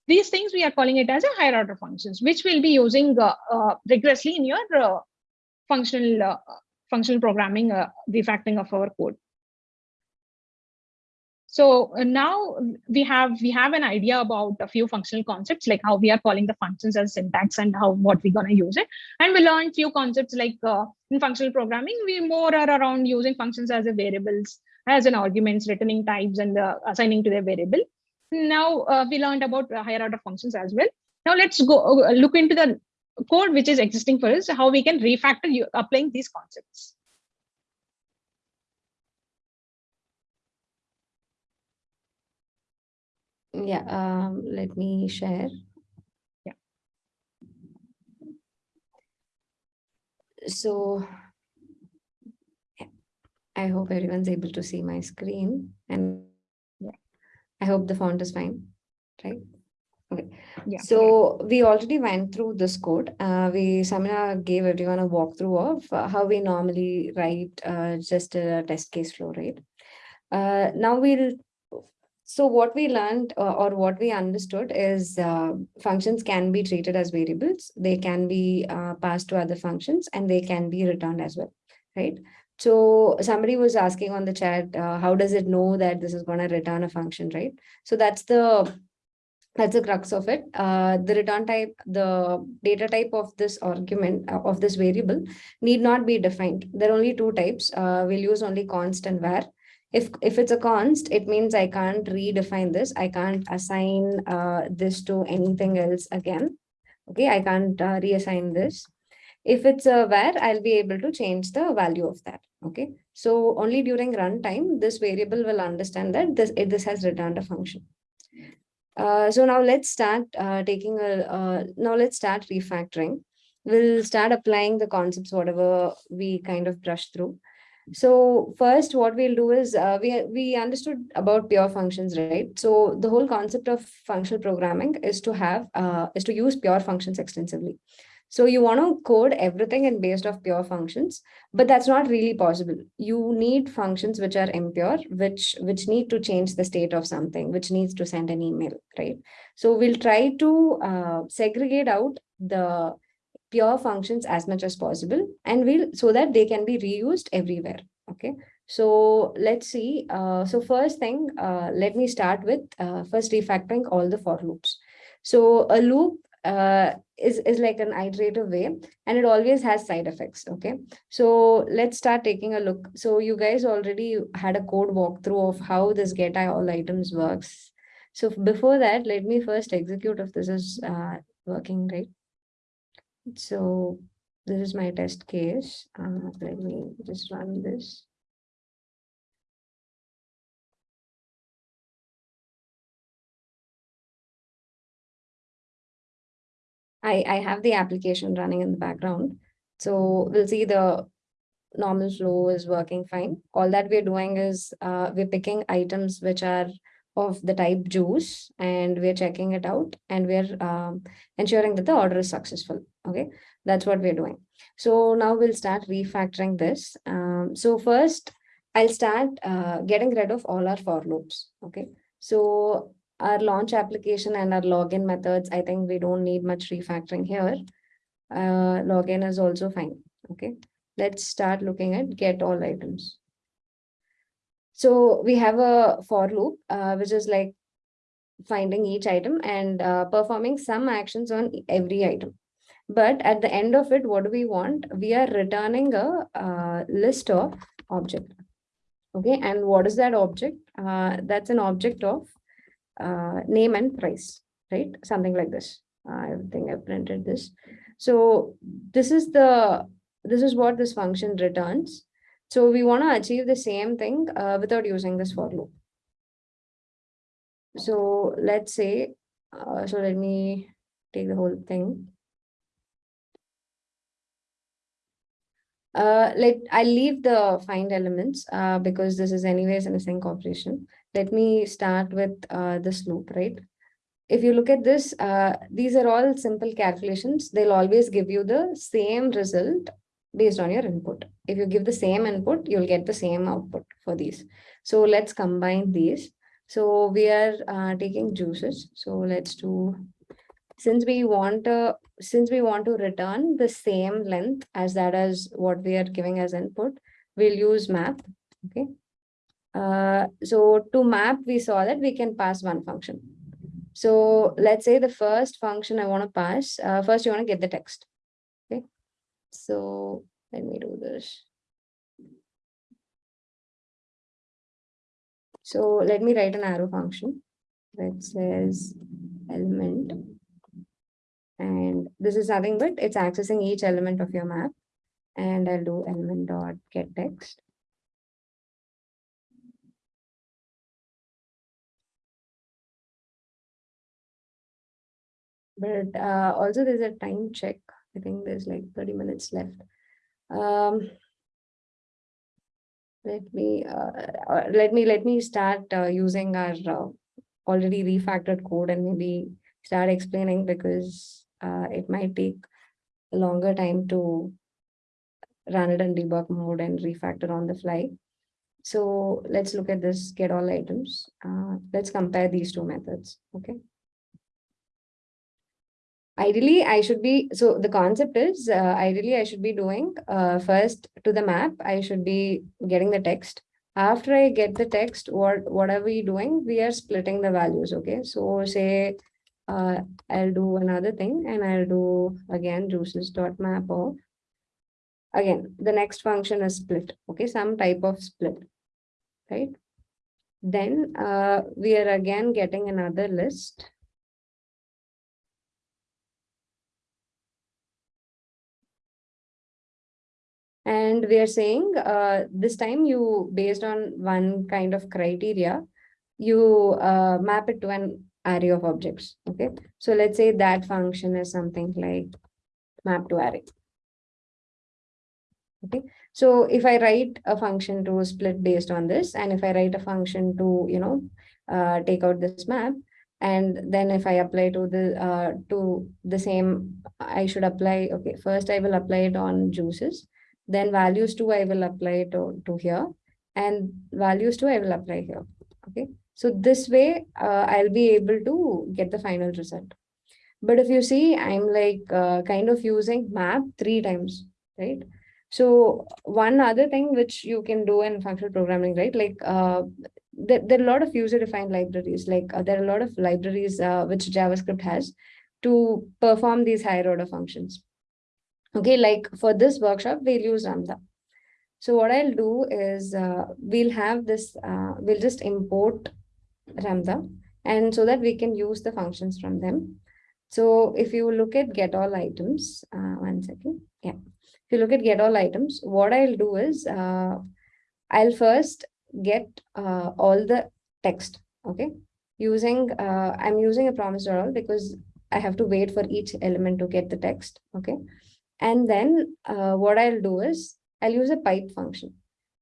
These things we are calling it as a higher order functions, which we'll be using uh, uh rigorously in your uh, functional uh, functional programming refactoring of our code. So uh, now we have we have an idea about a few functional concepts, like how we are calling the functions as syntax and how what we're gonna use it. And we learned few concepts like uh, in functional programming, we more are around using functions as a variables as an arguments, returning types, and uh, assigning to their variable. Now uh, we learned about higher order functions as well. Now let's go uh, look into the code which is existing for us, how we can refactor you applying these concepts. Yeah, um, let me share. Yeah. So I hope everyone's able to see my screen and Yeah. I hope the font is fine, right? Okay, Yeah. so we already went through this code. Uh, we, Samina gave everyone a walkthrough of uh, how we normally write uh, just a test case flow, right? Uh, now we'll so what we learned uh, or what we understood is uh, functions can be treated as variables. They can be uh, passed to other functions and they can be returned as well, right? So somebody was asking on the chat, uh, how does it know that this is going to return a function, right? So that's the that's the crux of it. Uh, the return type, the data type of this argument uh, of this variable need not be defined. There are only two types. We'll use only const and var if if it's a const it means i can't redefine this. I can't assign uh, this to anything else again. Okay i can't uh, reassign this. If it's a var i'll be able to change the value of that. Okay so only during runtime this variable will understand that this it, this has returned a function. Uh, so now let's start uh, taking a now let's start refactoring. We'll start applying the concepts whatever we kind of brush through so first, what we'll do is uh, we we understood about pure functions, right? So the whole concept of functional programming is to have uh, is to use pure functions extensively. So you want to code everything in based of pure functions, but that's not really possible. You need functions which are impure, which which need to change the state of something, which needs to send an email, right? So we'll try to uh, segregate out the pure functions as much as possible and we'll so that they can be reused everywhere okay? So let's see uh, so first thing uh, let me start with uh, first refactoring all the for loops. So a loop uh, is is like an iterative way and it always has side effects okay? So let's start taking a look. So you guys already had a code walkthrough of how this get all items works. So before that let me first execute if this is uh, working right so this is my test case. Uh, let me just run this. I, I have the application running in the background. So we'll see the normal flow is working fine. All that we're doing is uh, we're picking items which are of the type juice and we're checking it out and we're um, ensuring that the order is successful. Okay, that's what we're doing. So now we'll start refactoring this. Um, so first, I'll start uh, getting rid of all our for loops. Okay, so our launch application and our login methods, I think we don't need much refactoring here. Uh, login is also fine. Okay, let's start looking at get all items. So we have a for loop, uh, which is like finding each item and uh, performing some actions on every item. But at the end of it, what do we want? We are returning a uh, list of object. Okay, and what is that object? Uh, that's an object of uh, name and price, right? Something like this. I think I printed this. So this is the this is what this function returns. So we want to achieve the same thing uh, without using this for loop. So let's say, uh, so let me take the whole thing. Uh, let I'll leave the find elements uh, because this is anyways an async operation. Let me start with uh, this loop, right? If you look at this, uh, these are all simple calculations. They'll always give you the same result based on your input. If you give the same input, you'll get the same output for these. So let's combine these. So we are uh, taking juices. So let's do, since we want to, since we want to return the same length as that as what we are giving as input, we'll use map. Okay. Uh, so to map, we saw that we can pass one function. So let's say the first function I want to pass, uh, first you want to get the text. So let me do this. So let me write an arrow function that says element. And this is nothing but it's accessing each element of your map. And I'll do element dot get text. But uh, also there's a time check. I think there's like 30 minutes left. Um, let me, uh, uh, let me, let me start uh, using our uh, already refactored code and maybe start explaining because uh, it might take a longer time to run it in debug mode and refactor on the fly. So let's look at this get all items. Uh, let's compare these two methods. Okay. Ideally, I should be, so the concept is, uh, ideally, I should be doing, uh, first to the map, I should be getting the text. After I get the text, what, what are we doing? We are splitting the values, okay? So say, uh, I'll do another thing and I'll do again juices dot map of. Again, the next function is split, okay? Some type of split, right? Then, uh, we are again getting another list. And we are saying uh, this time you, based on one kind of criteria, you uh, map it to an array of objects. Okay, so let's say that function is something like map to array. Okay, so if I write a function to split based on this, and if I write a function to, you know, uh, take out this map, and then if I apply to the uh, to the same, I should apply, okay, first I will apply it on juices then values two I will apply to, to here and values two I will apply here. Okay. So this way uh, I'll be able to get the final result. But if you see, I'm like uh, kind of using map three times, right? So one other thing which you can do in functional programming, right? Like uh, there, there are a lot of user defined libraries, like uh, there are a lot of libraries uh, which JavaScript has to perform these higher order functions. Okay, like for this workshop, we'll use Ramda. So what I'll do is uh, we'll have this, uh, we'll just import Ramda and so that we can use the functions from them. So if you look at get all items, uh, one second. Yeah. If you look at get all items, what I'll do is uh, I'll first get uh, all the text. Okay. Using, uh, I'm using a promise all because I have to wait for each element to get the text. Okay. And then uh, what I'll do is I'll use a pipe function.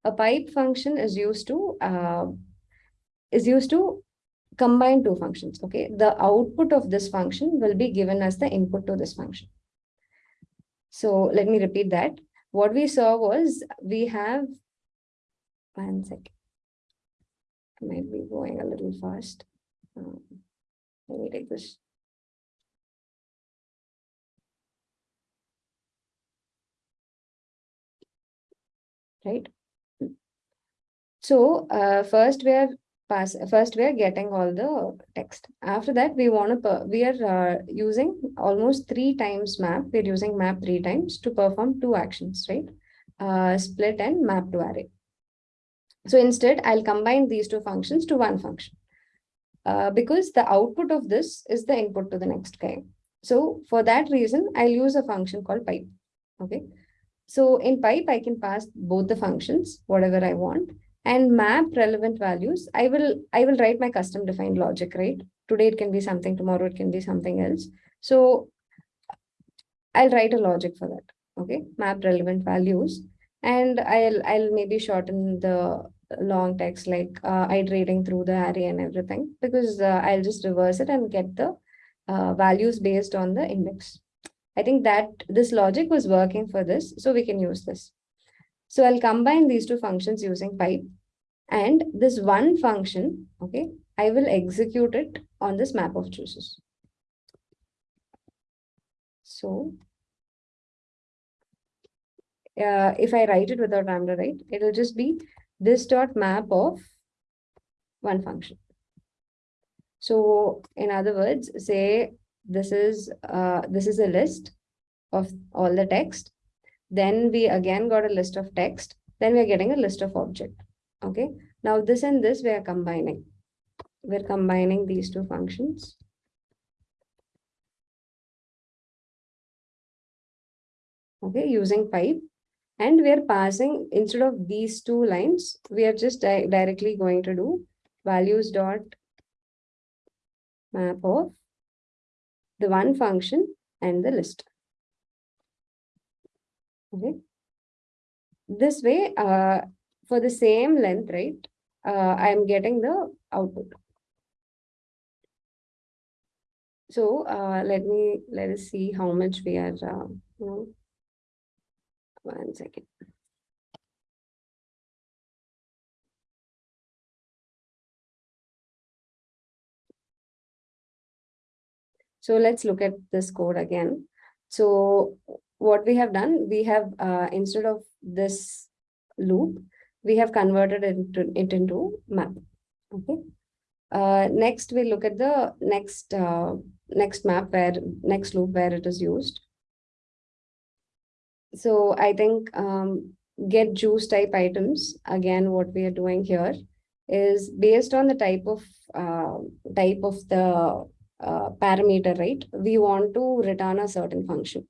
A pipe function is used to uh, is used to combine two functions. Okay, the output of this function will be given as the input to this function. So let me repeat that. What we saw was we have one second. I might be going a little fast. Um, let me take this right? So uh, first we are pass first we are getting all the text. After that we want to we are uh, using almost three times map. We're using map three times to perform two actions, right? Uh, split and map to array. So instead I'll combine these two functions to one function. Uh, because the output of this is the input to the next guy. So for that reason, I'll use a function called pipe. Okay. So in pipe, I can pass both the functions, whatever I want, and map relevant values. I will, I will write my custom defined logic, right? Today it can be something, tomorrow it can be something else. So I'll write a logic for that. Okay, map relevant values. And I'll, I'll maybe shorten the long text like uh, iterating through the array and everything because uh, I'll just reverse it and get the uh, values based on the index. I think that this logic was working for this, so we can use this. So I'll combine these two functions using pipe and this one function, okay, I will execute it on this map of choices. So uh, if I write it without Ramda, right, it'll just be this dot map of one function. So in other words, say this is uh, this is a list of all the text. Then we again got a list of text. Then we're getting a list of object. Okay. Now this and this we are combining. We're combining these two functions. Okay, using pipe. And we are passing, instead of these two lines, we are just di- directly going to do values dot map of the one function and the list. Okay. This way, uh, for the same length, right, uh, I am getting the output. So, uh, let me, let us see how much we are, uh. One second. So let's look at this code again. So what we have done, we have, uh, instead of this loop, we have converted it into, it into map. Okay. Uh, next, we look at the next, uh, next map where, next loop where it is used. So I think, um, get juice type items, again, what we are doing here is based on the type of, uh, type of the, uh, parameter, right? We want to return a certain function.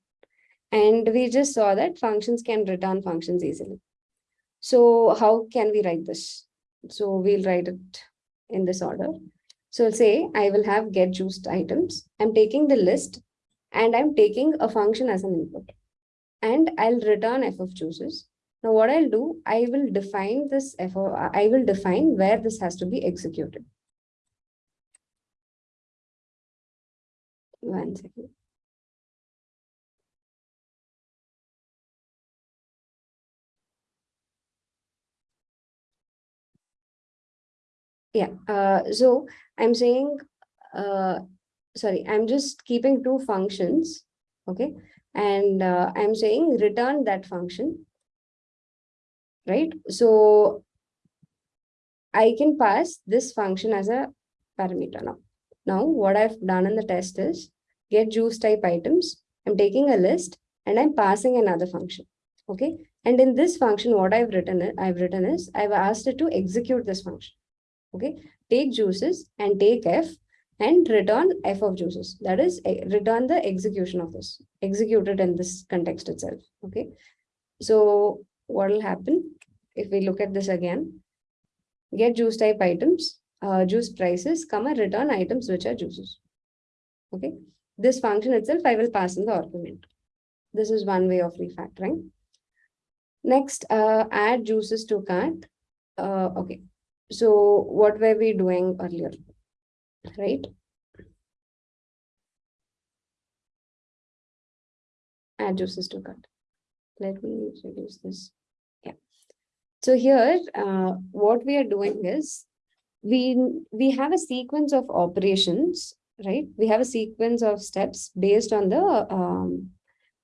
And we just saw that functions can return functions easily. So how can we write this? So we'll write it in this order. So say I will have get juiced items. I'm taking the list and I'm taking a function as an input. And I'll return f of juices. Now what I'll do, I will define this f, of- I will define where this has to be executed. One second. Yeah, uh, so I'm saying, uh, sorry, I'm just keeping two functions, okay? And uh, I'm saying return that function. Right, so I can pass this function as a parameter now. Now, what I've done in the test is get juice type items. I'm taking a list and I'm passing another function. Okay, and in this function, what I've written, it- I've written is I've asked it to execute this function. Okay, take juices and take f and return f of juices. That is, eh, return the execution of this, executed in this context itself. Okay, so what will happen if we look at this again? Get juice type items, uh, juice prices, comma, return items which are juices. Okay, this function itself, I will pass in the argument. This is one way of refactoring. Next, uh, add juices to cart. Uh, okay, so what were we doing earlier? Right? Add juices to cart. Let me reduce this. Yeah. So here, uh, what we are doing is we, we have a sequence of operations, right? We have a sequence of steps based on the, um,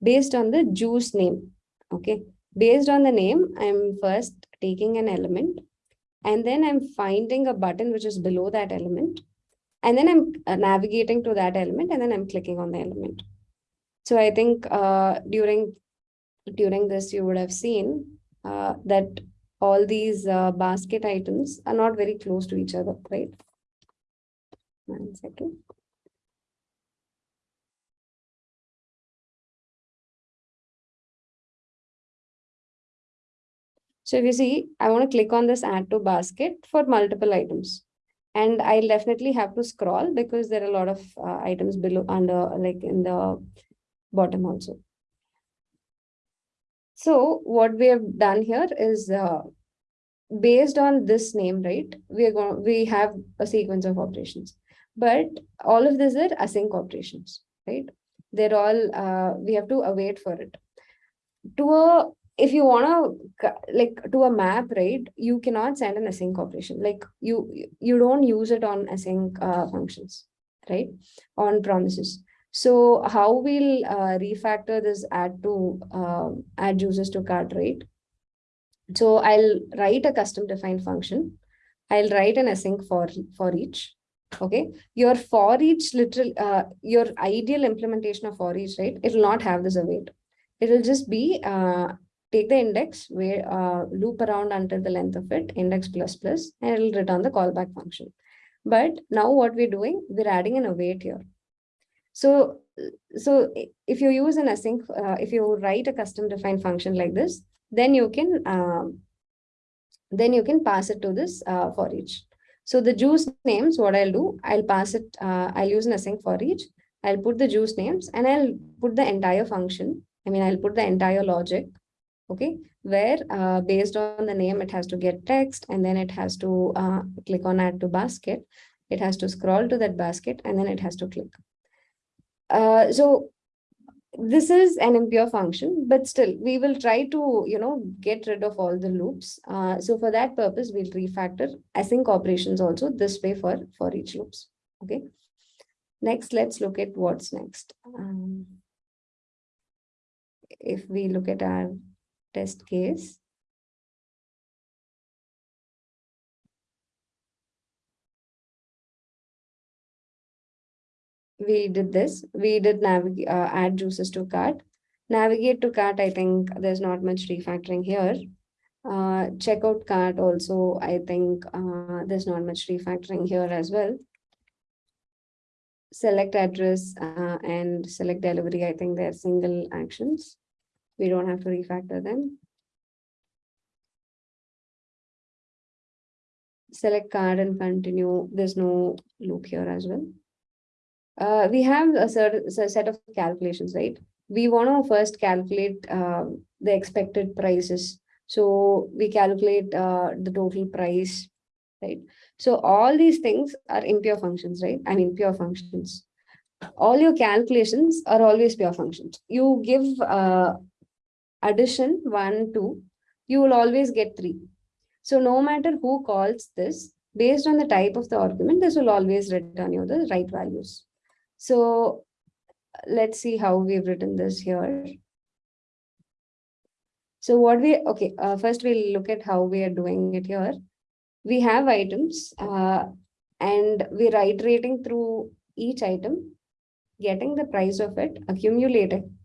based on the juice name. Okay. Based on the name, I'm first taking an element and then I'm finding a button which is below that element. And then I'm uh, navigating to that element and then I'm clicking on the element. So I think uh, during during this, you would have seen uh, that all these uh, basket items are not very close to each other, right? One second. So if you see, I want to click on this add to basket for multiple items. And I'll definitely have to scroll because there are a lot of uh, items below under like in the bottom also. So what we have done here is uh, based on this name, right? We are going, we have a sequence of operations, but all of these are async operations, right? They're all, uh, we have to await for it. To a, if you wanna, like, to a map, right, you cannot send an async operation, like, you, you- you don't use it on async, uh, functions, right? On promises. So how we'll, uh, refactor this add to, um, add users to cart, right? So I'll write a custom defined function. I'll write an async for, for each. Okay, your for each literal, uh, your ideal implementation of for each, right? It will not have this await. It will just be, uh, take the index, where uh, loop around until the length of it, index plus plus, and it'll return the callback function. But now what we're doing, we're adding an await here. So, so if you use an async, uh, if you write a custom defined function like this, then you can, um, then you can pass it to this uh, for each. So the juice names, what I'll do, I'll pass it, uh, I'll use an async for each. I'll put the juice names and I'll put the entire function. I mean, I'll put the entire logic. Okay, where uh, based on the name, it has to get text and then it has to uh, click on add to basket. It has to scroll to that basket and then it has to click. Uh, so this is an impure function, but still we will try to, you know, get rid of all the loops. Uh, so for that purpose, we'll refactor async operations also this way for, for each loops. Okay. Next, let's look at what's next. Um, if we look at our test case. We did this, we did navigate, uh, add juices to cart. Navigate to cart, I think there's not much refactoring here. Uh, checkout cart also, I think, uh, there's not much refactoring here as well. Select address, uh, and select delivery, I think they're single actions. We don't have to refactor them. Select card and continue, there's no loop here as well. Uh, we have a a set of calculations, right? We want to first calculate uh, the expected prices. So we calculate uh, the total price, right? So all these things are impure functions, right? I mean, pure functions. All your calculations are always pure functions. You give uh, addition one, two, you will always get three. So no matter who calls this, based on the type of the argument, this will always return you the right values. So let's see how we've written this here. So what we, okay, uh, first we'll look at how we are doing it here. We have items uh, and we're iterating through each item, getting the price of it, accumulating,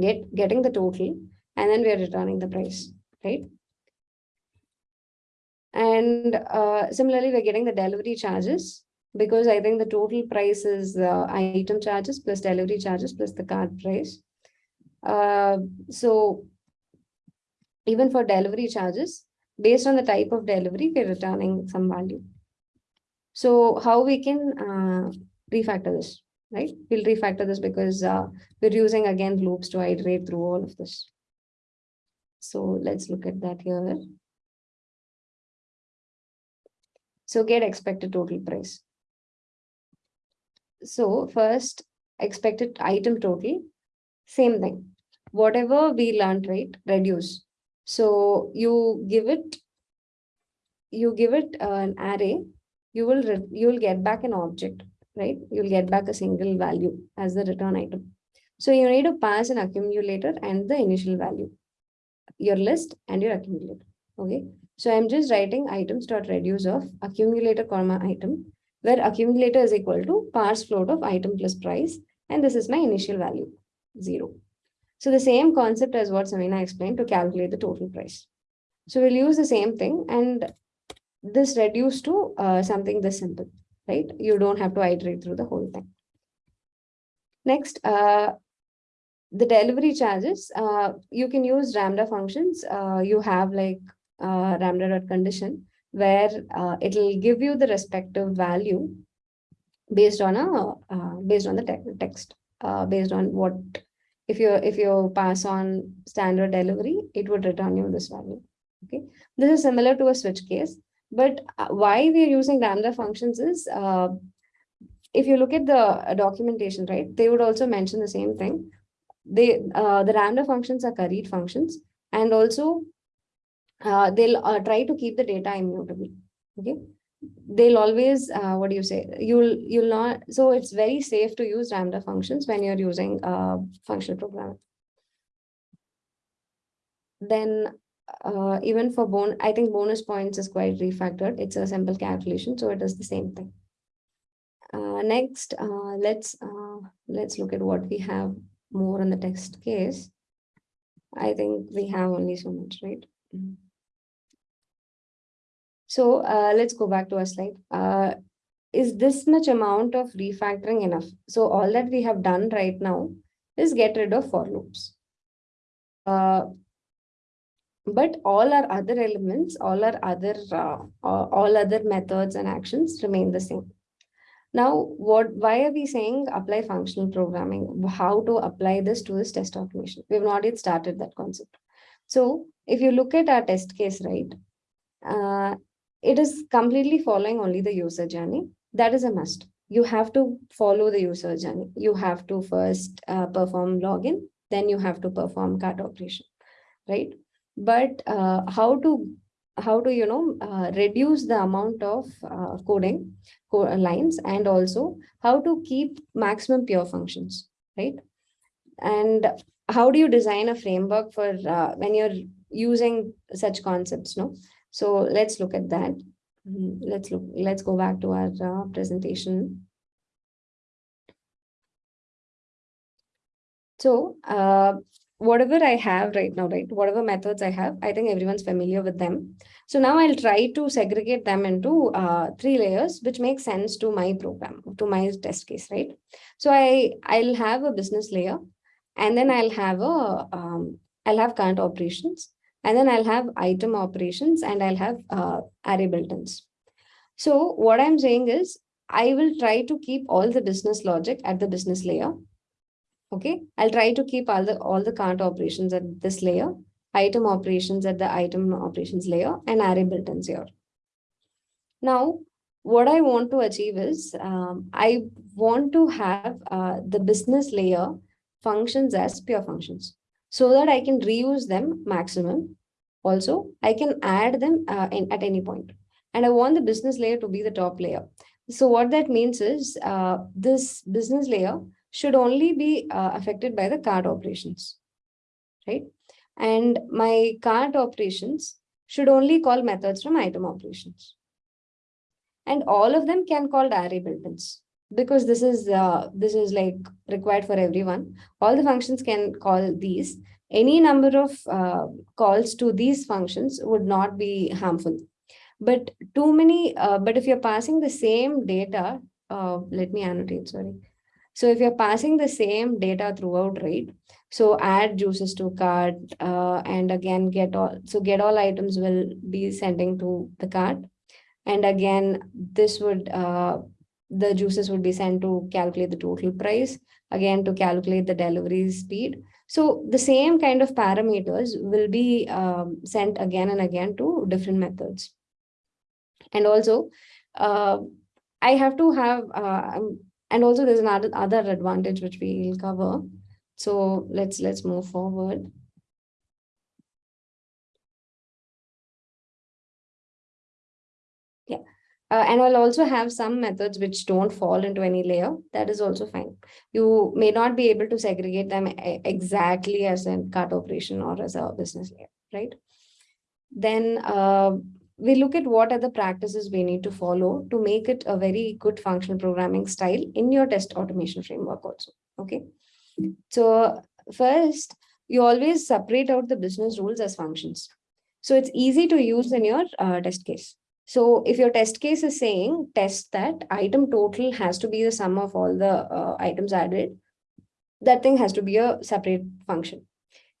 get, getting the total, and then we are returning the price, right? And uh, similarly, we're getting the delivery charges because I think the total price is uh, item charges plus delivery charges plus the card price. Uh, so even for delivery charges, based on the type of delivery, we're returning some value. So how we can uh, refactor this, right? We'll refactor this because uh, we're using again loops to iterate through all of this. So let's look at that here. So get expected total price. So first expected item total, same thing. Whatever we learned, right, reduce. So you give it, you give it uh, an array, you will, you will get back an object, right? You'll get back a single value as the return item. So you need to pass an accumulator and the initial value, your list and your accumulator, okay? So I'm just writing items dot reduce of accumulator comma item, where accumulator is equal to parse float of item plus price, and this is my initial value, zero. So the same concept as what Samina explained to calculate the total price. So we'll use the same thing and this reduce to uh, something this simple, right? You don't have to iterate through the whole thing. Next, uh, the delivery charges, uh, you can use Ramda functions. Uh, you have like uh, Ramda.condition where uh, it'll give you the respective value based on a uh, based on the te text, uh, based on what if you if you pass on standard delivery, it would return you this value. Okay, this is similar to a switch case, but uh, why we are using Ramda functions is uh, if you look at the uh, documentation, right, they would also mention the same thing. They the Ramda functions are curried functions, and also uh, they'll uh, try to keep the data immutable. Okay, they'll always uh, what do you say? You'll you'll not. So it's very safe to use Ramda functions when you're using uh, functional programming. Then uh, even for bon, I think bonus points is quite refactored. It's a simple calculation, so it is the same thing. Uh, next, uh, let's uh, let's look at what we have more on the text case. I think we have only so much, right? Mm. So uh, let's go back to our slide. Uh, is this much amount of refactoring enough? So all that we have done right now is get rid of for loops. Uh, but all our other elements, all our other, uh, all other methods and actions remain the same. Now, what, why are we saying apply functional programming? How to apply this to this test automation? We've not yet started that concept. So if you look at our test case, right, uh, it is completely following only the user journey. That is a must. You have to follow the user journey. You have to first uh, perform login, then you have to perform cart operation, right? But uh, how to how to you know uh, reduce the amount of uh, coding co lines and also how to keep maximum pure functions right and how do you design a framework for uh, when you're using such concepts no so let's look at that Mm, let's look let's go back to our uh, presentation so uh, whatever I have right now, right, whatever methods I have, I think everyone's familiar with them. So now I'll try to segregate them into uh, three layers, which makes sense to my program, to my test case, right? So I, I'll have a business layer, and then I'll have a, um, I'll have current operations, and then I'll have item operations, and I'll have uh, array built-ins. So what I'm saying is, I will try to keep all the business logic at the business layer, Okay, I'll try to keep all the all the cart operations at this layer, item operations at the item operations layer, and array built-ins here. Now, what I want to achieve is um, I want to have uh, the business layer functions as pure functions so that I can reuse them maximum. Also, I can add them uh, in, at any point. And I want the business layer to be the top layer. So what that means is uh, this business layer should only be uh, affected by the cart operations, right? And my cart operations should only call methods from item operations. And all of them can call array built-ins because this is uh, this is like required for everyone. All the functions can call these. Any number of uh, calls to these functions would not be harmful. But too many, uh, but if you're passing the same data, uh, let me annotate, sorry. So if you're passing the same data throughout, right? So add juices to cart uh, and again get all, so get all items will be sending to the cart. And again, this would, uh, the juices would be sent to calculate the total price, again to calculate the delivery speed. So the same kind of parameters will be um, sent again and again to different methods. And also, uh, I have to have, uh, and also there's another other advantage which we'll cover. So let's let's move forward. Yeah. Uh, and I'll also have some methods which don't fall into any layer. That is also fine. You may not be able to segregate them exactly as a cart operation or as a business layer, right? Then uh, we look at what are the practices we need to follow to make it a very good functional programming style in your test automation framework also. Okay. So first, you always separate out the business rules as functions. So it's easy to use in your uh, test case. So if your test case is saying test that item total has to be the sum of all the uh, items added, that thing has to be a separate function.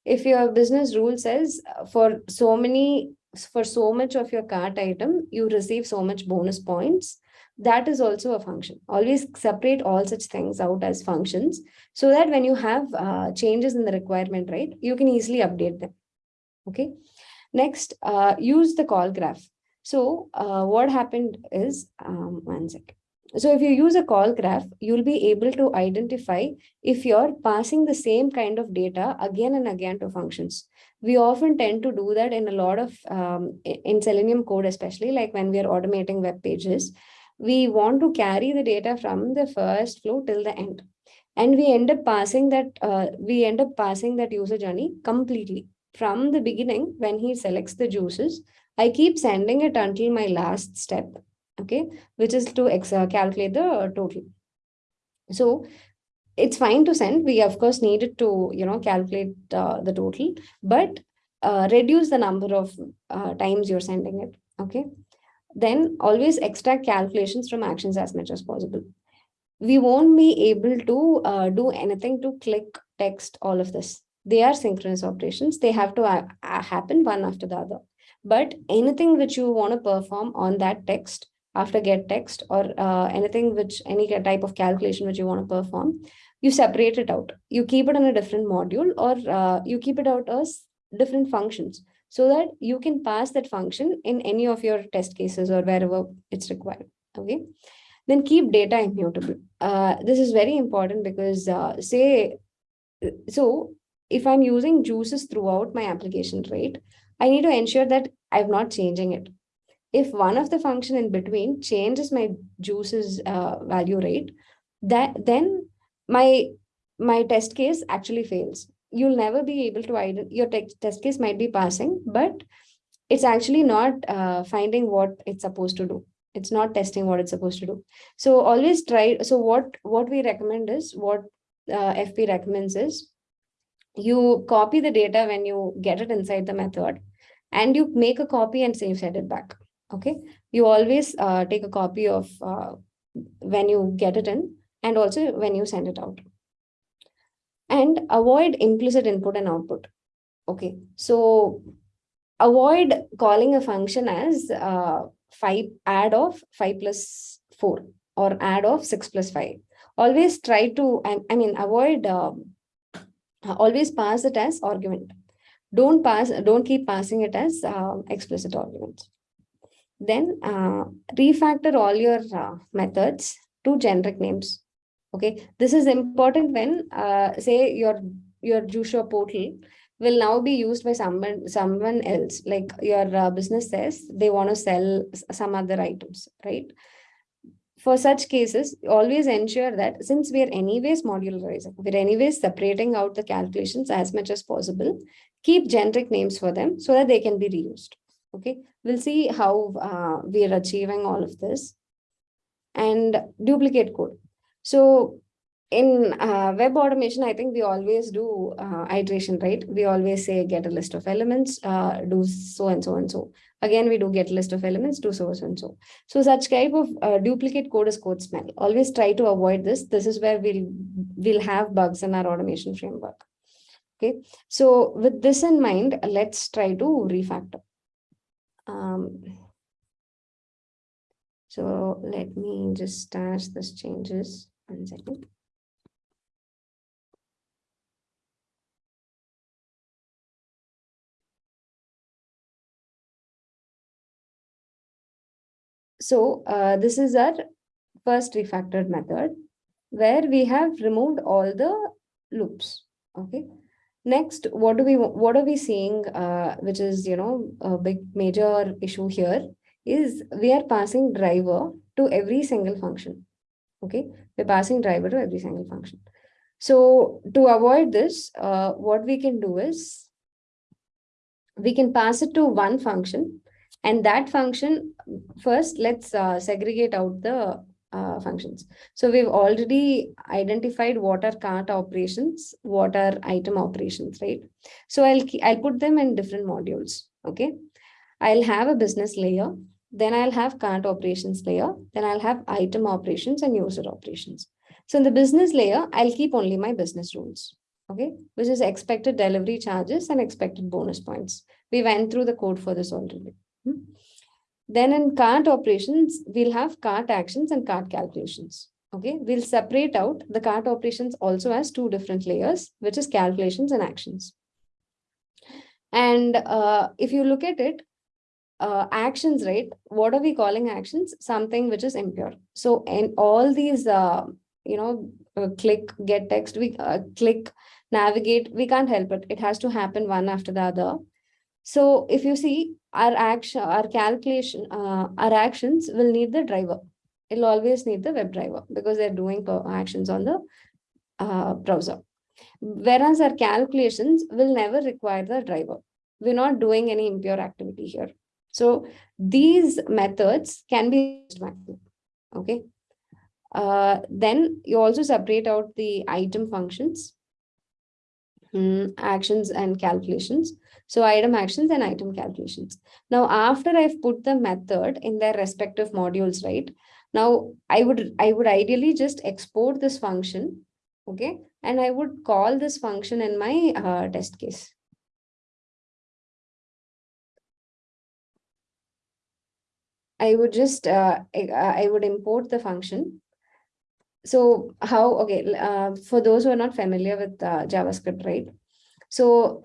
If your business rule says uh, for so many for so much of your cart item, you receive so much bonus points. That is also a function. Always separate all such things out as functions so that when you have uh, changes in the requirement, right, you can easily update them. Okay. Next, uh, use the call graph. So uh, what happened is, um, one second. So if you use a call graph, you'll be able to identify if you're passing the same kind of data again and again to functions. We often tend to do that in a lot of, um, in Selenium code, especially like when we are automating web pages, we want to carry the data from the first flow till the end. And we end up passing that, uh, we end up passing that user journey completely. From the beginning, when he selects the juices, I keep sending it until my last step okay, which is to uh, calculate the total. So it's fine to send. We of course needed to, you know, calculate uh, the total, but uh, reduce the number of uh, times you're sending it. Okay. Then always extract calculations from actions as much as possible. We won't be able to uh, do anything to click text, all of this. They are synchronous operations. They have to uh, happen one after the other. But anything which you want to perform on that text after get text or uh, anything which any type of calculation which you want to perform, you separate it out. You keep it in a different module or uh, you keep it out as different functions so that you can pass that function in any of your test cases or wherever it's required. Okay. Then keep data immutable. Uh, this is very important because uh, say, so if I'm using juices throughout my application, right, I need to ensure that I'm not changing it. If one of the function in between changes my juices uh, value rate, that then my my test case actually fails. You'll never be able to your test case might be passing, but it's actually not uh, finding what it's supposed to do. It's not testing what it's supposed to do. So always try. So what what we recommend is what uh, FP recommends is you copy the data when you get it inside the method and you make a copy and say you send it back. Okay. You always uh, take a copy of uh, when you get it in and also when you send it out. And avoid implicit input and output. Okay. So avoid calling a function as uh, 5 add of 5 plus 4 or add of 6 plus 5. Always try to, I, I mean, avoid um, always pass it as argument. Don't pass, don't keep passing it as uh, explicit arguments. Then uh, refactor all your uh, methods to generic names. Okay, this is important when uh, say your your Jusho portal will now be used by someone someone else. Like your uh, business says they want to sell some other items, right? for such cases, always ensure that since we are anyways modularizing, we're anyways separating out the calculations as much as possible, keep generic names for them so that they can be reused. Okay, we'll see how uh, we are achieving all of this and duplicate code. So in uh, web automation, I think we always do uh, iteration, right? We always say get a list of elements, uh, do so and so and so. Again, we do get a list of elements, do so and so. So such type of uh, duplicate code is code smell. Always try to avoid this. This is where we'll, we'll have bugs in our automation framework. Okay, so with this in mind, let's try to refactor. Um, so let me just stash this changes one second. So uh, this is our first refactored method where we have removed all the loops. Okay. Next, what do we what are we seeing, uh, which is you know a big major issue here is we are passing driver to every single function. Okay, we're passing driver to every single function. So to avoid this, uh, what we can do is we can pass it to one function and that function, first, let's uh, segregate out the uh, functions. So we've already identified what are cart operations, what are item operations, right? So I'll, I'll put them in different modules, okay? I'll have a business layer, then I'll have cart operations layer, then I'll have item operations and user operations. So in the business layer, I'll keep only my business rules, okay? Which is expected delivery charges and expected bonus points. We went through the code for this already. Hmm. Then in cart operations, we'll have cart actions and cart calculations. Okay, we'll separate out the cart operations also as two different layers, which is calculations and actions. And uh, if you look at it, uh, actions, right? What are we calling actions? Something which is impure. So in all these, uh, you know, uh, click, get text, we uh, click, navigate, we can't help it. It has to happen one after the other. So if you see our action, our calculation, uh, our actions will need the driver. It'll always need the web driver because they're doing actions on the uh, browser. Whereas our calculations will never require the driver. We're not doing any impure activity here. So these methods can be used Okay. Uh, then you also separate out the item functions, mm, actions and calculations. So item actions and item calculations. Now, after I've put the method in their respective modules, right? Now, I would I would ideally just export this function, okay? And I would call this function in my uh, test case. I would just, uh, I, I would import the function. So how, okay, uh, for those who are not familiar with uh, JavaScript, right? So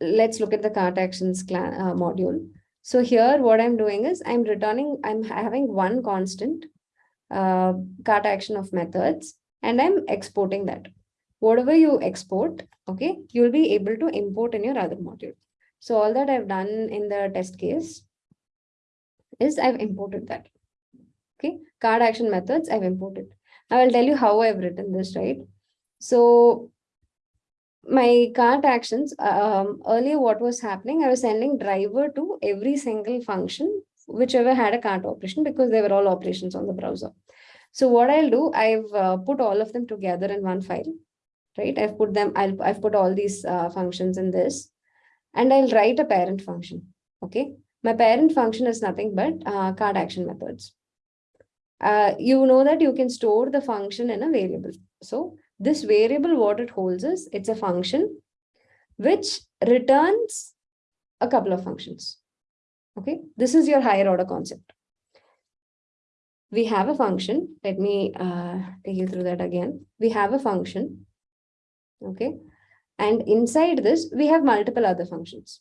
let's look at the cart actions uh, module. So here what I'm doing is I'm returning, I'm having one constant uh, cart action of methods and I'm exporting that. Whatever you export, okay, you'll be able to import in your other module. So all that I've done in the test case is I've imported that. Okay, card action methods I've imported. I will tell you how I've written this, right? So my cart actions, um, earlier what was happening, I was sending driver to every single function, whichever had a cart operation because they were all operations on the browser. So what I'll do, I've uh, put all of them together in one file, right? I've put them, I'll, I've put all these uh, functions in this and I'll write a parent function, okay? My parent function is nothing but uh, card action methods. Uh, you know that you can store the function in a variable. So this variable, what it holds is, it's a function which returns a couple of functions. Okay, this is your higher order concept. We have a function. Let me uh, take you through that again. We have a function. Okay, and inside this, we have multiple other functions.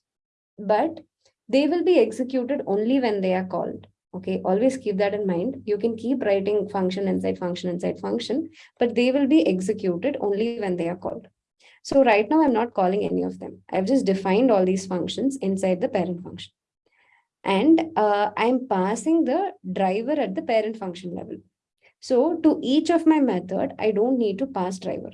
But they will be executed only when they are called. Okay, always keep that in mind. You can keep writing function inside function inside function, but they will be executed only when they are called. So right now I'm not calling any of them. I've just defined all these functions inside the parent function. And uh, I'm passing the driver at the parent function level. So to each of my method, I don't need to pass driver.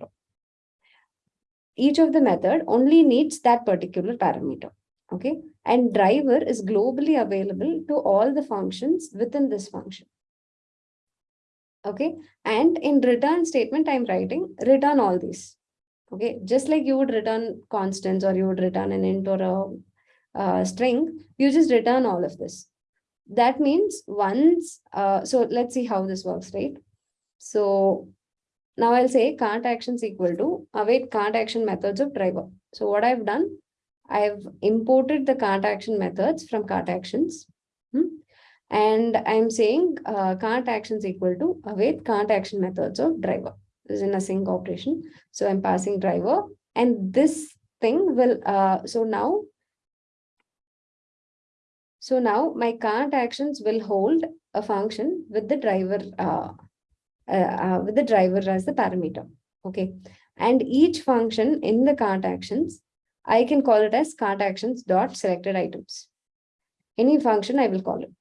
Each of the method only needs that particular parameter. Okay, and driver is globally available to all the functions within this function. Okay, and in return statement, I'm writing return all these. Okay, just like you would return constants or you would return an int or a, string, you just return all of this. That means once, uh, so let's see how this works, right? So now I'll say cart actions equal to await cart action methods of driver. So what I've done, I've imported the cart action methods from cart actions. hmm, And I'm saying uh, cart actions equal to await cart action methods of driver. This is in a sync operation. So I'm passing driver and this thing will, uh, so now, so now my cart actions will hold a function with the driver, uh, uh, uh, with the driver as the parameter. Okay. And each function in the cart actions I can call it as cart actions dot selected items. Any function I will call it.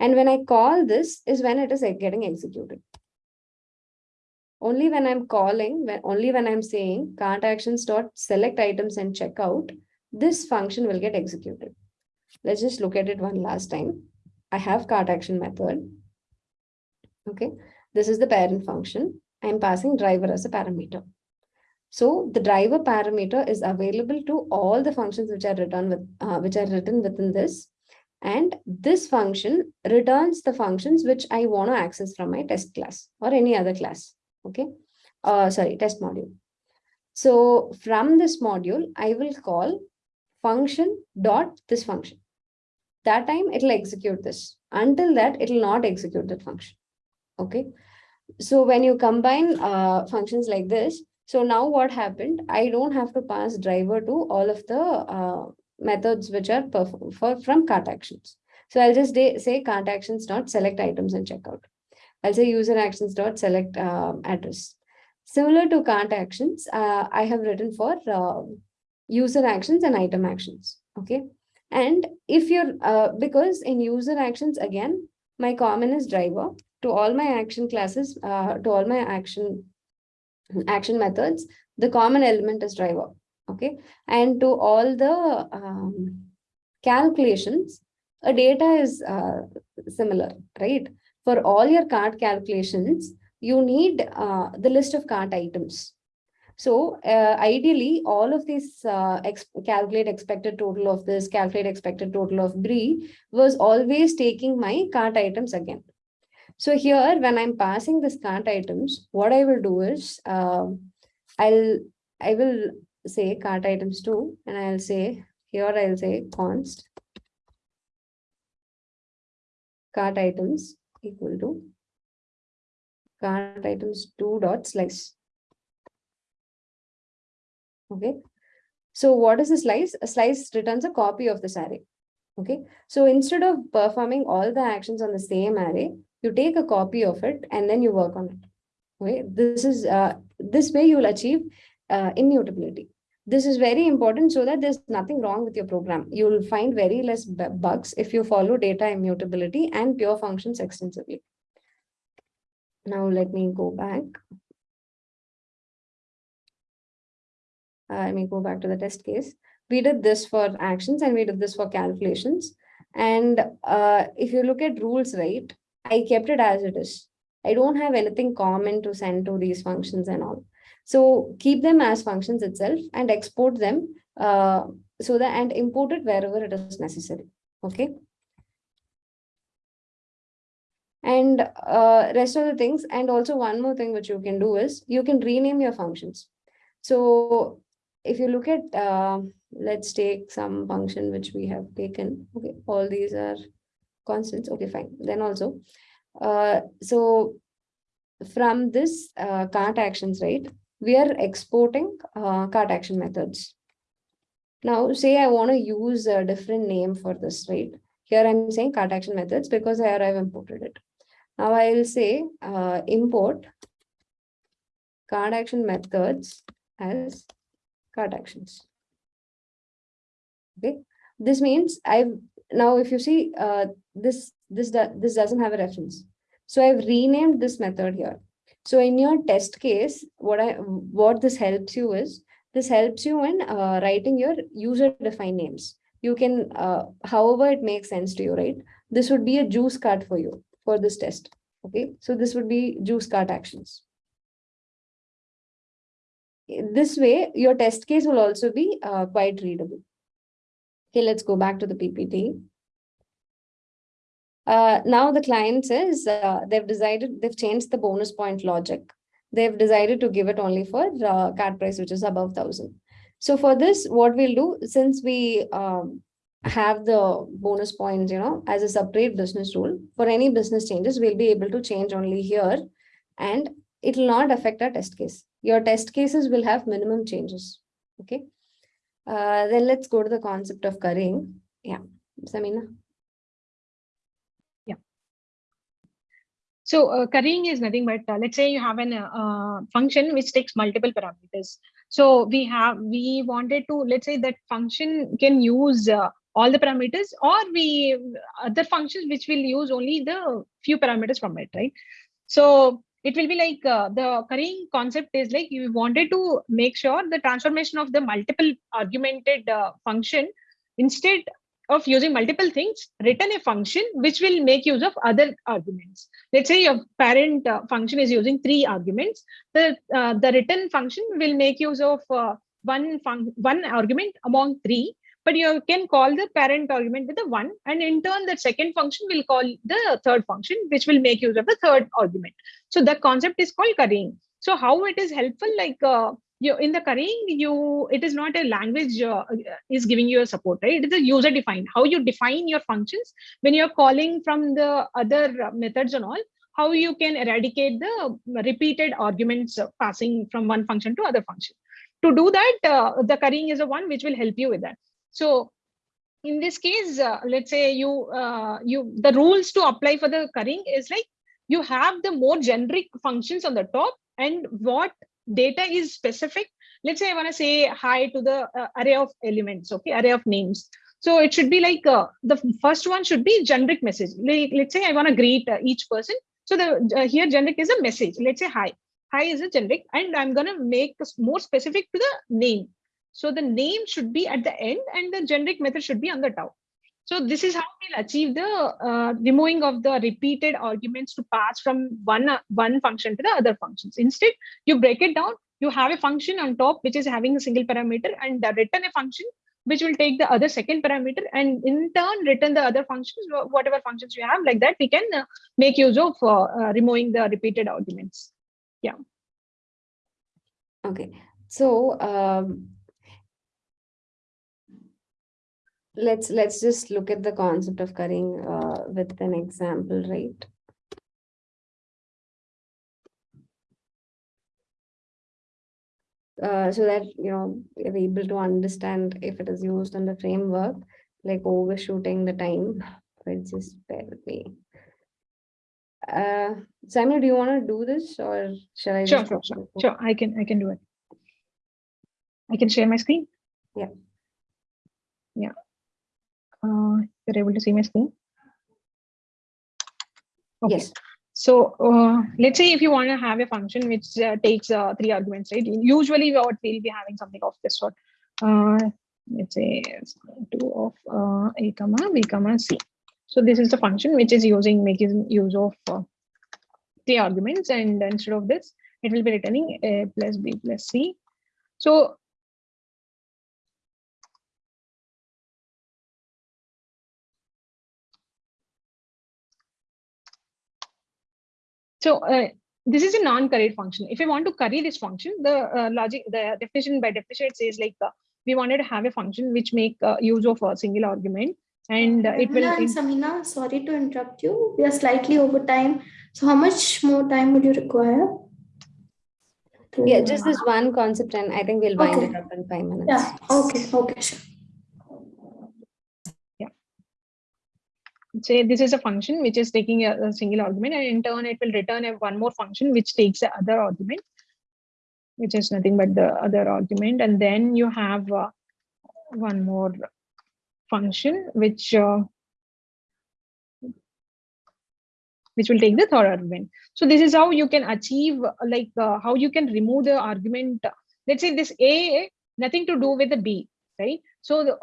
And when I call this is when it is getting executed. Only when I'm calling, when only when I'm saying cart actions dot select items and checkout, this function will get executed. Let's just look at it one last time. I have cart action method. Okay, this is the parent function. I'm passing driver as a parameter. So the driver parameter is available to all the functions which are written with uh, which are written within this. And this function returns the functions which I want to access from my test class or any other class. Okay. Uh, sorry, test module. So from this module, I will call function dot this function. That time it will execute this. Until that, it will not execute that function. Okay. So when you combine uh, functions like this, so now what happened? I don't have to pass driver to all of the uh, methods which are for from cart actions. So I'll just say cart actions dot select items and checkout. I'll say user actions dot select uh, address. Similar to cart actions, uh, I have written for uh, user actions and item actions. Okay. And if you're, uh, because in user actions, again, my common is driver to all my action classes, uh, to all my action action methods, the common element is driver. Okay. And to all the um, calculations, a data is uh, similar, right? For all your cart calculations, you need uh, the list of cart items. So uh, ideally, all of these uh, ex calculate expected total of this, calculate expected total of brie was always taking my cart items again. So here, when I'm passing this cart items, what I will do is, um, I'll, I will say cart items two, and I'll say, here I'll say const cart items equal to cart items two dot slice. Okay, so what is a slice? A slice returns a copy of this array. Okay, so instead of performing all the actions on the same array, you take a copy of it and then you work on it. Okay, this is uh, this way you will achieve uh, immutability. This is very important so that there's nothing wrong with your program. You will find very less bugs if you follow data immutability and pure functions extensively. Now let me go back. Uh, let me go back to the test case. We did this for actions and we did this for calculations. And uh, if you look at rules, right, I kept it as it is. I don't have anything common to send to these functions and all. So keep them as functions itself and export them uh, so that and import it wherever it is necessary. Okay. And uh, rest of the things, and also one more thing which you can do is you can rename your functions. So if you look at, uh, let's take some function which we have taken. Okay, all these are constants. Okay, fine. Then also, uh, so from this uh, cart actions, right? We are exporting uh, cart action methods. Now, say I want to use a different name for this, right? Here I'm saying cart action methods because here I've imported it. Now I will say uh, import cart action methods as cart actions. Okay, this means I've now if you see uh, this this this doesn't have a reference. So I've renamed this method here. So in your test case, what I what this helps you is this helps you in uh, writing your user defined names. You can uh, however it makes sense to you, right? This would be a juice card for you for this test. Okay, so this would be juice cart actions. This way, your test case will also be uh, quite readable. Okay, let's go back to the PPT. Uh, now the client says uh, they've decided, they've changed the bonus point logic. They've decided to give it only for uh, card price, which is above thousand. So for this, what we'll do, since we um, have the bonus points, you know, as a separate business rule. For any business changes, we'll be able to change only here and it will not affect our test case. Your test cases will have minimum changes. Okay. Uh, then let's go to the concept of currying. Yeah, Samina. Yeah. So uh, currying is nothing but uh, let's say you have an uh, uh, function which takes multiple parameters. So we have we wanted to let's say that function can use uh, all the parameters or we other functions which will use only the few parameters from it, right? So it will be like uh, the currying concept is like you wanted to make sure the transformation of the multiple argumented uh, function instead of using multiple things, return a function which will make use of other arguments. Let's say your parent uh, function is using three arguments. The uh, the return function will make use of uh, one one argument among three, but you can call the parent argument with the one, and in turn, the second function will call the third function, which will make use of the third argument. So the concept is called currying. So how it is helpful, like uh, you in the currying you it is not a language uh, is giving you a support right it is a user defined how you define your functions when you're calling from the other methods and all how you can eradicate the repeated arguments passing from one function to other function to do that uh, the currying is the one which will help you with that so in this case uh, let's say you uh, you the rules to apply for the currying is like you have the more generic functions on the top and what data is specific. Let's say i want to say hi to the uh, array of elements okay array of names. So it should be like uh, the first one should be generic message. Like, let's say i want to greet uh, each person. So the uh, here generic is a message. Let's say hi. Hi is a generic and i'm going to make more specific to the name so the name should be at the end and the generic method should be on the top So this is how we'll achieve the uh, removing of the repeated arguments to pass from one, uh, one function to the other functions. Instead, you break it down, you have a function on top, which is having a single parameter and return a function which will take the other second parameter and in turn return the other functions, whatever functions you have like that, we can uh, make use of uh, uh, removing the repeated arguments. Yeah. Okay, so um, let's let's just look at the concept of currying uh, with an example, right? Uh, so that you know you're able to understand if it is used in the framework, like overshooting the time. But just bear with me. Uh, Samuel, do you want to do this or shall I? Sure, sure, sure, sure. I can, I can do it. I can share my screen. Yeah. Yeah. Uh, you're able to see my screen? Okay. Yes. So uh, let's say if you want to have a function which uh, takes uh, three arguments, right? Usually what we'll be having something of this sort. Uh, let's say it's two of uh, a comma b comma c. So this is the function which is using making use of uh, three arguments, and instead of this, it will be returning a plus b plus c. So So uh, this is a non-curried function. If I want to curry this function, the uh, logic, the definition by definition it says like uh, we wanted to have a function which make uh, use of a single argument, and uh, it will. Nirmala and Samina, sorry to interrupt you. We are slightly over time. So how much more time would you require? Yeah, just this one concept and I think we'll wind Okay. it up in five minutes. Yeah, okay, okay, sure. Say this is a function which is taking a, a single argument and in turn it will return a one more function which takes the other argument which is nothing but the other argument. And then you have uh, one more function which uh, which will take the third argument. So this is how you can achieve like uh, how you can remove the argument. Let's say this a nothing to do with the b right so the,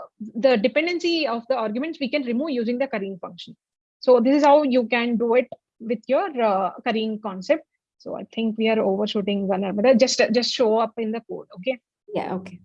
the dependency of the arguments we can remove using the currying function. So this is how you can do it with your uh, currying concept. So I think we are overshooting one another. Just just show up in the code. Okay. Yeah, okay.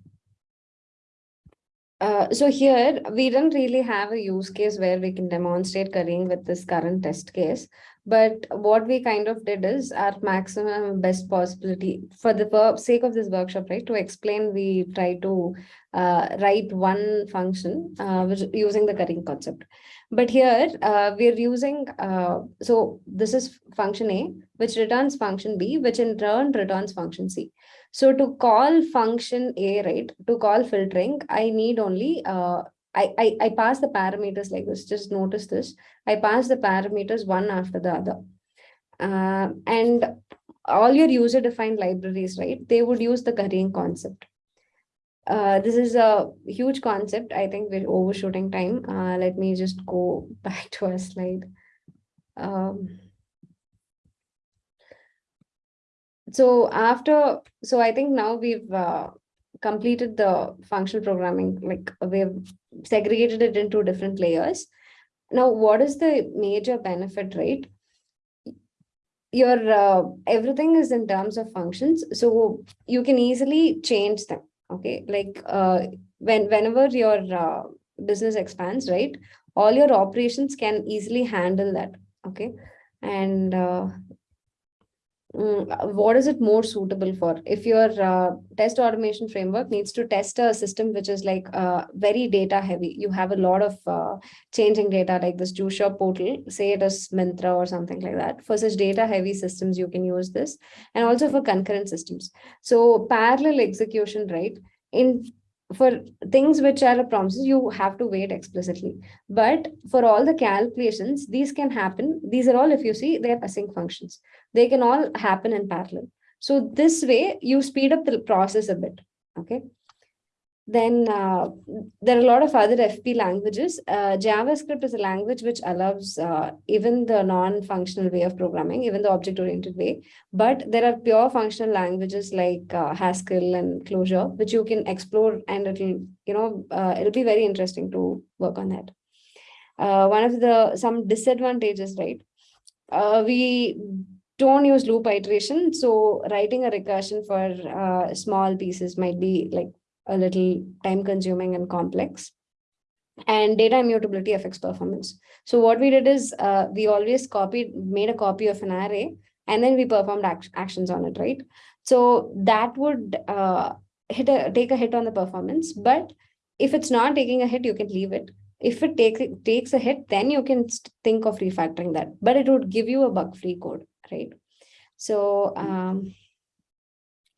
Uh, so here, we don't really have a use case where we can demonstrate currying with this current test case. But what we kind of did is our maximum best possibility for the sake of this workshop, right? To explain, we try to uh, write one function uh, using the currying concept. But here, uh, we're using, uh, so this is function A, which returns function B, which in turn returns function C. So to call function A, right, to call filtering, I need only, uh, I, I, I pass the parameters like this, just notice this. I pass the parameters one after the other. Uh, and all your user defined libraries, right, they would use the currying concept. Uh, this is a huge concept. I think we're overshooting time. Uh, let me just go <laughs> back to our slide. Um, so after, so I think now we've uh, completed the functional programming, like we've segregated it into different layers. Now, what is the major benefit, right? Your uh, everything is in terms of functions, so you can easily change them. Okay, like uh, when whenever your uh, business expands, right? All your operations can easily handle that. Okay, and uh, mm, what is it more suitable for? If your uh, test automation framework needs to test a system which is like uh, very data heavy, you have a lot of uh, changing data like this shop portal, say it is Myntra or something like that. For such data heavy systems, you can use this and also for concurrent systems. So parallel execution, right? In for things which are a promises, you have to wait explicitly. But for all the calculations, these can happen. These are all, if you see, they're async functions. They can all happen in parallel. So this way, you speed up the process a bit. Okay. Then uh, there are a lot of other FP languages. Uh, JavaScript is a language which allows uh, even the non-functional way of programming, even the object-oriented way. But there are pure functional languages like uh, Haskell and Clojure, which you can explore and it'll, you know, uh, it'll be very interesting to work on that. uh, one of the some disadvantages, right? We don't use loop iteration, so writing a recursion for small pieces might be like a little time consuming and complex. And data immutability affects performance. So what we did is uh, we always copied, made a copy of an array, and then we performed act- actions on it, right? So that would uh, hit a take a hit on the performance, but if it's not taking a hit, you can leave it. If it takes takes a hit, then you can think of refactoring that, but it would give you a bug-free code, right? So um,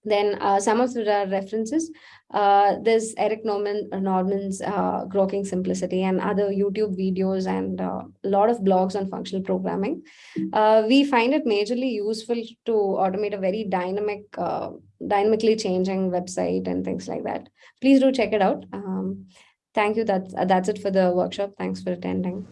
then uh, some of the references, uh, there's Eric Normand Normand's uh, Grokking Simplicity and other YouTube videos and uh, a lot of blogs on functional programming. Uh, we find it majorly useful to automate a very dynamic, uh, dynamically changing website and things like that. Please do check it out. Um, thank you. That's that's it for the workshop. Thanks for attending.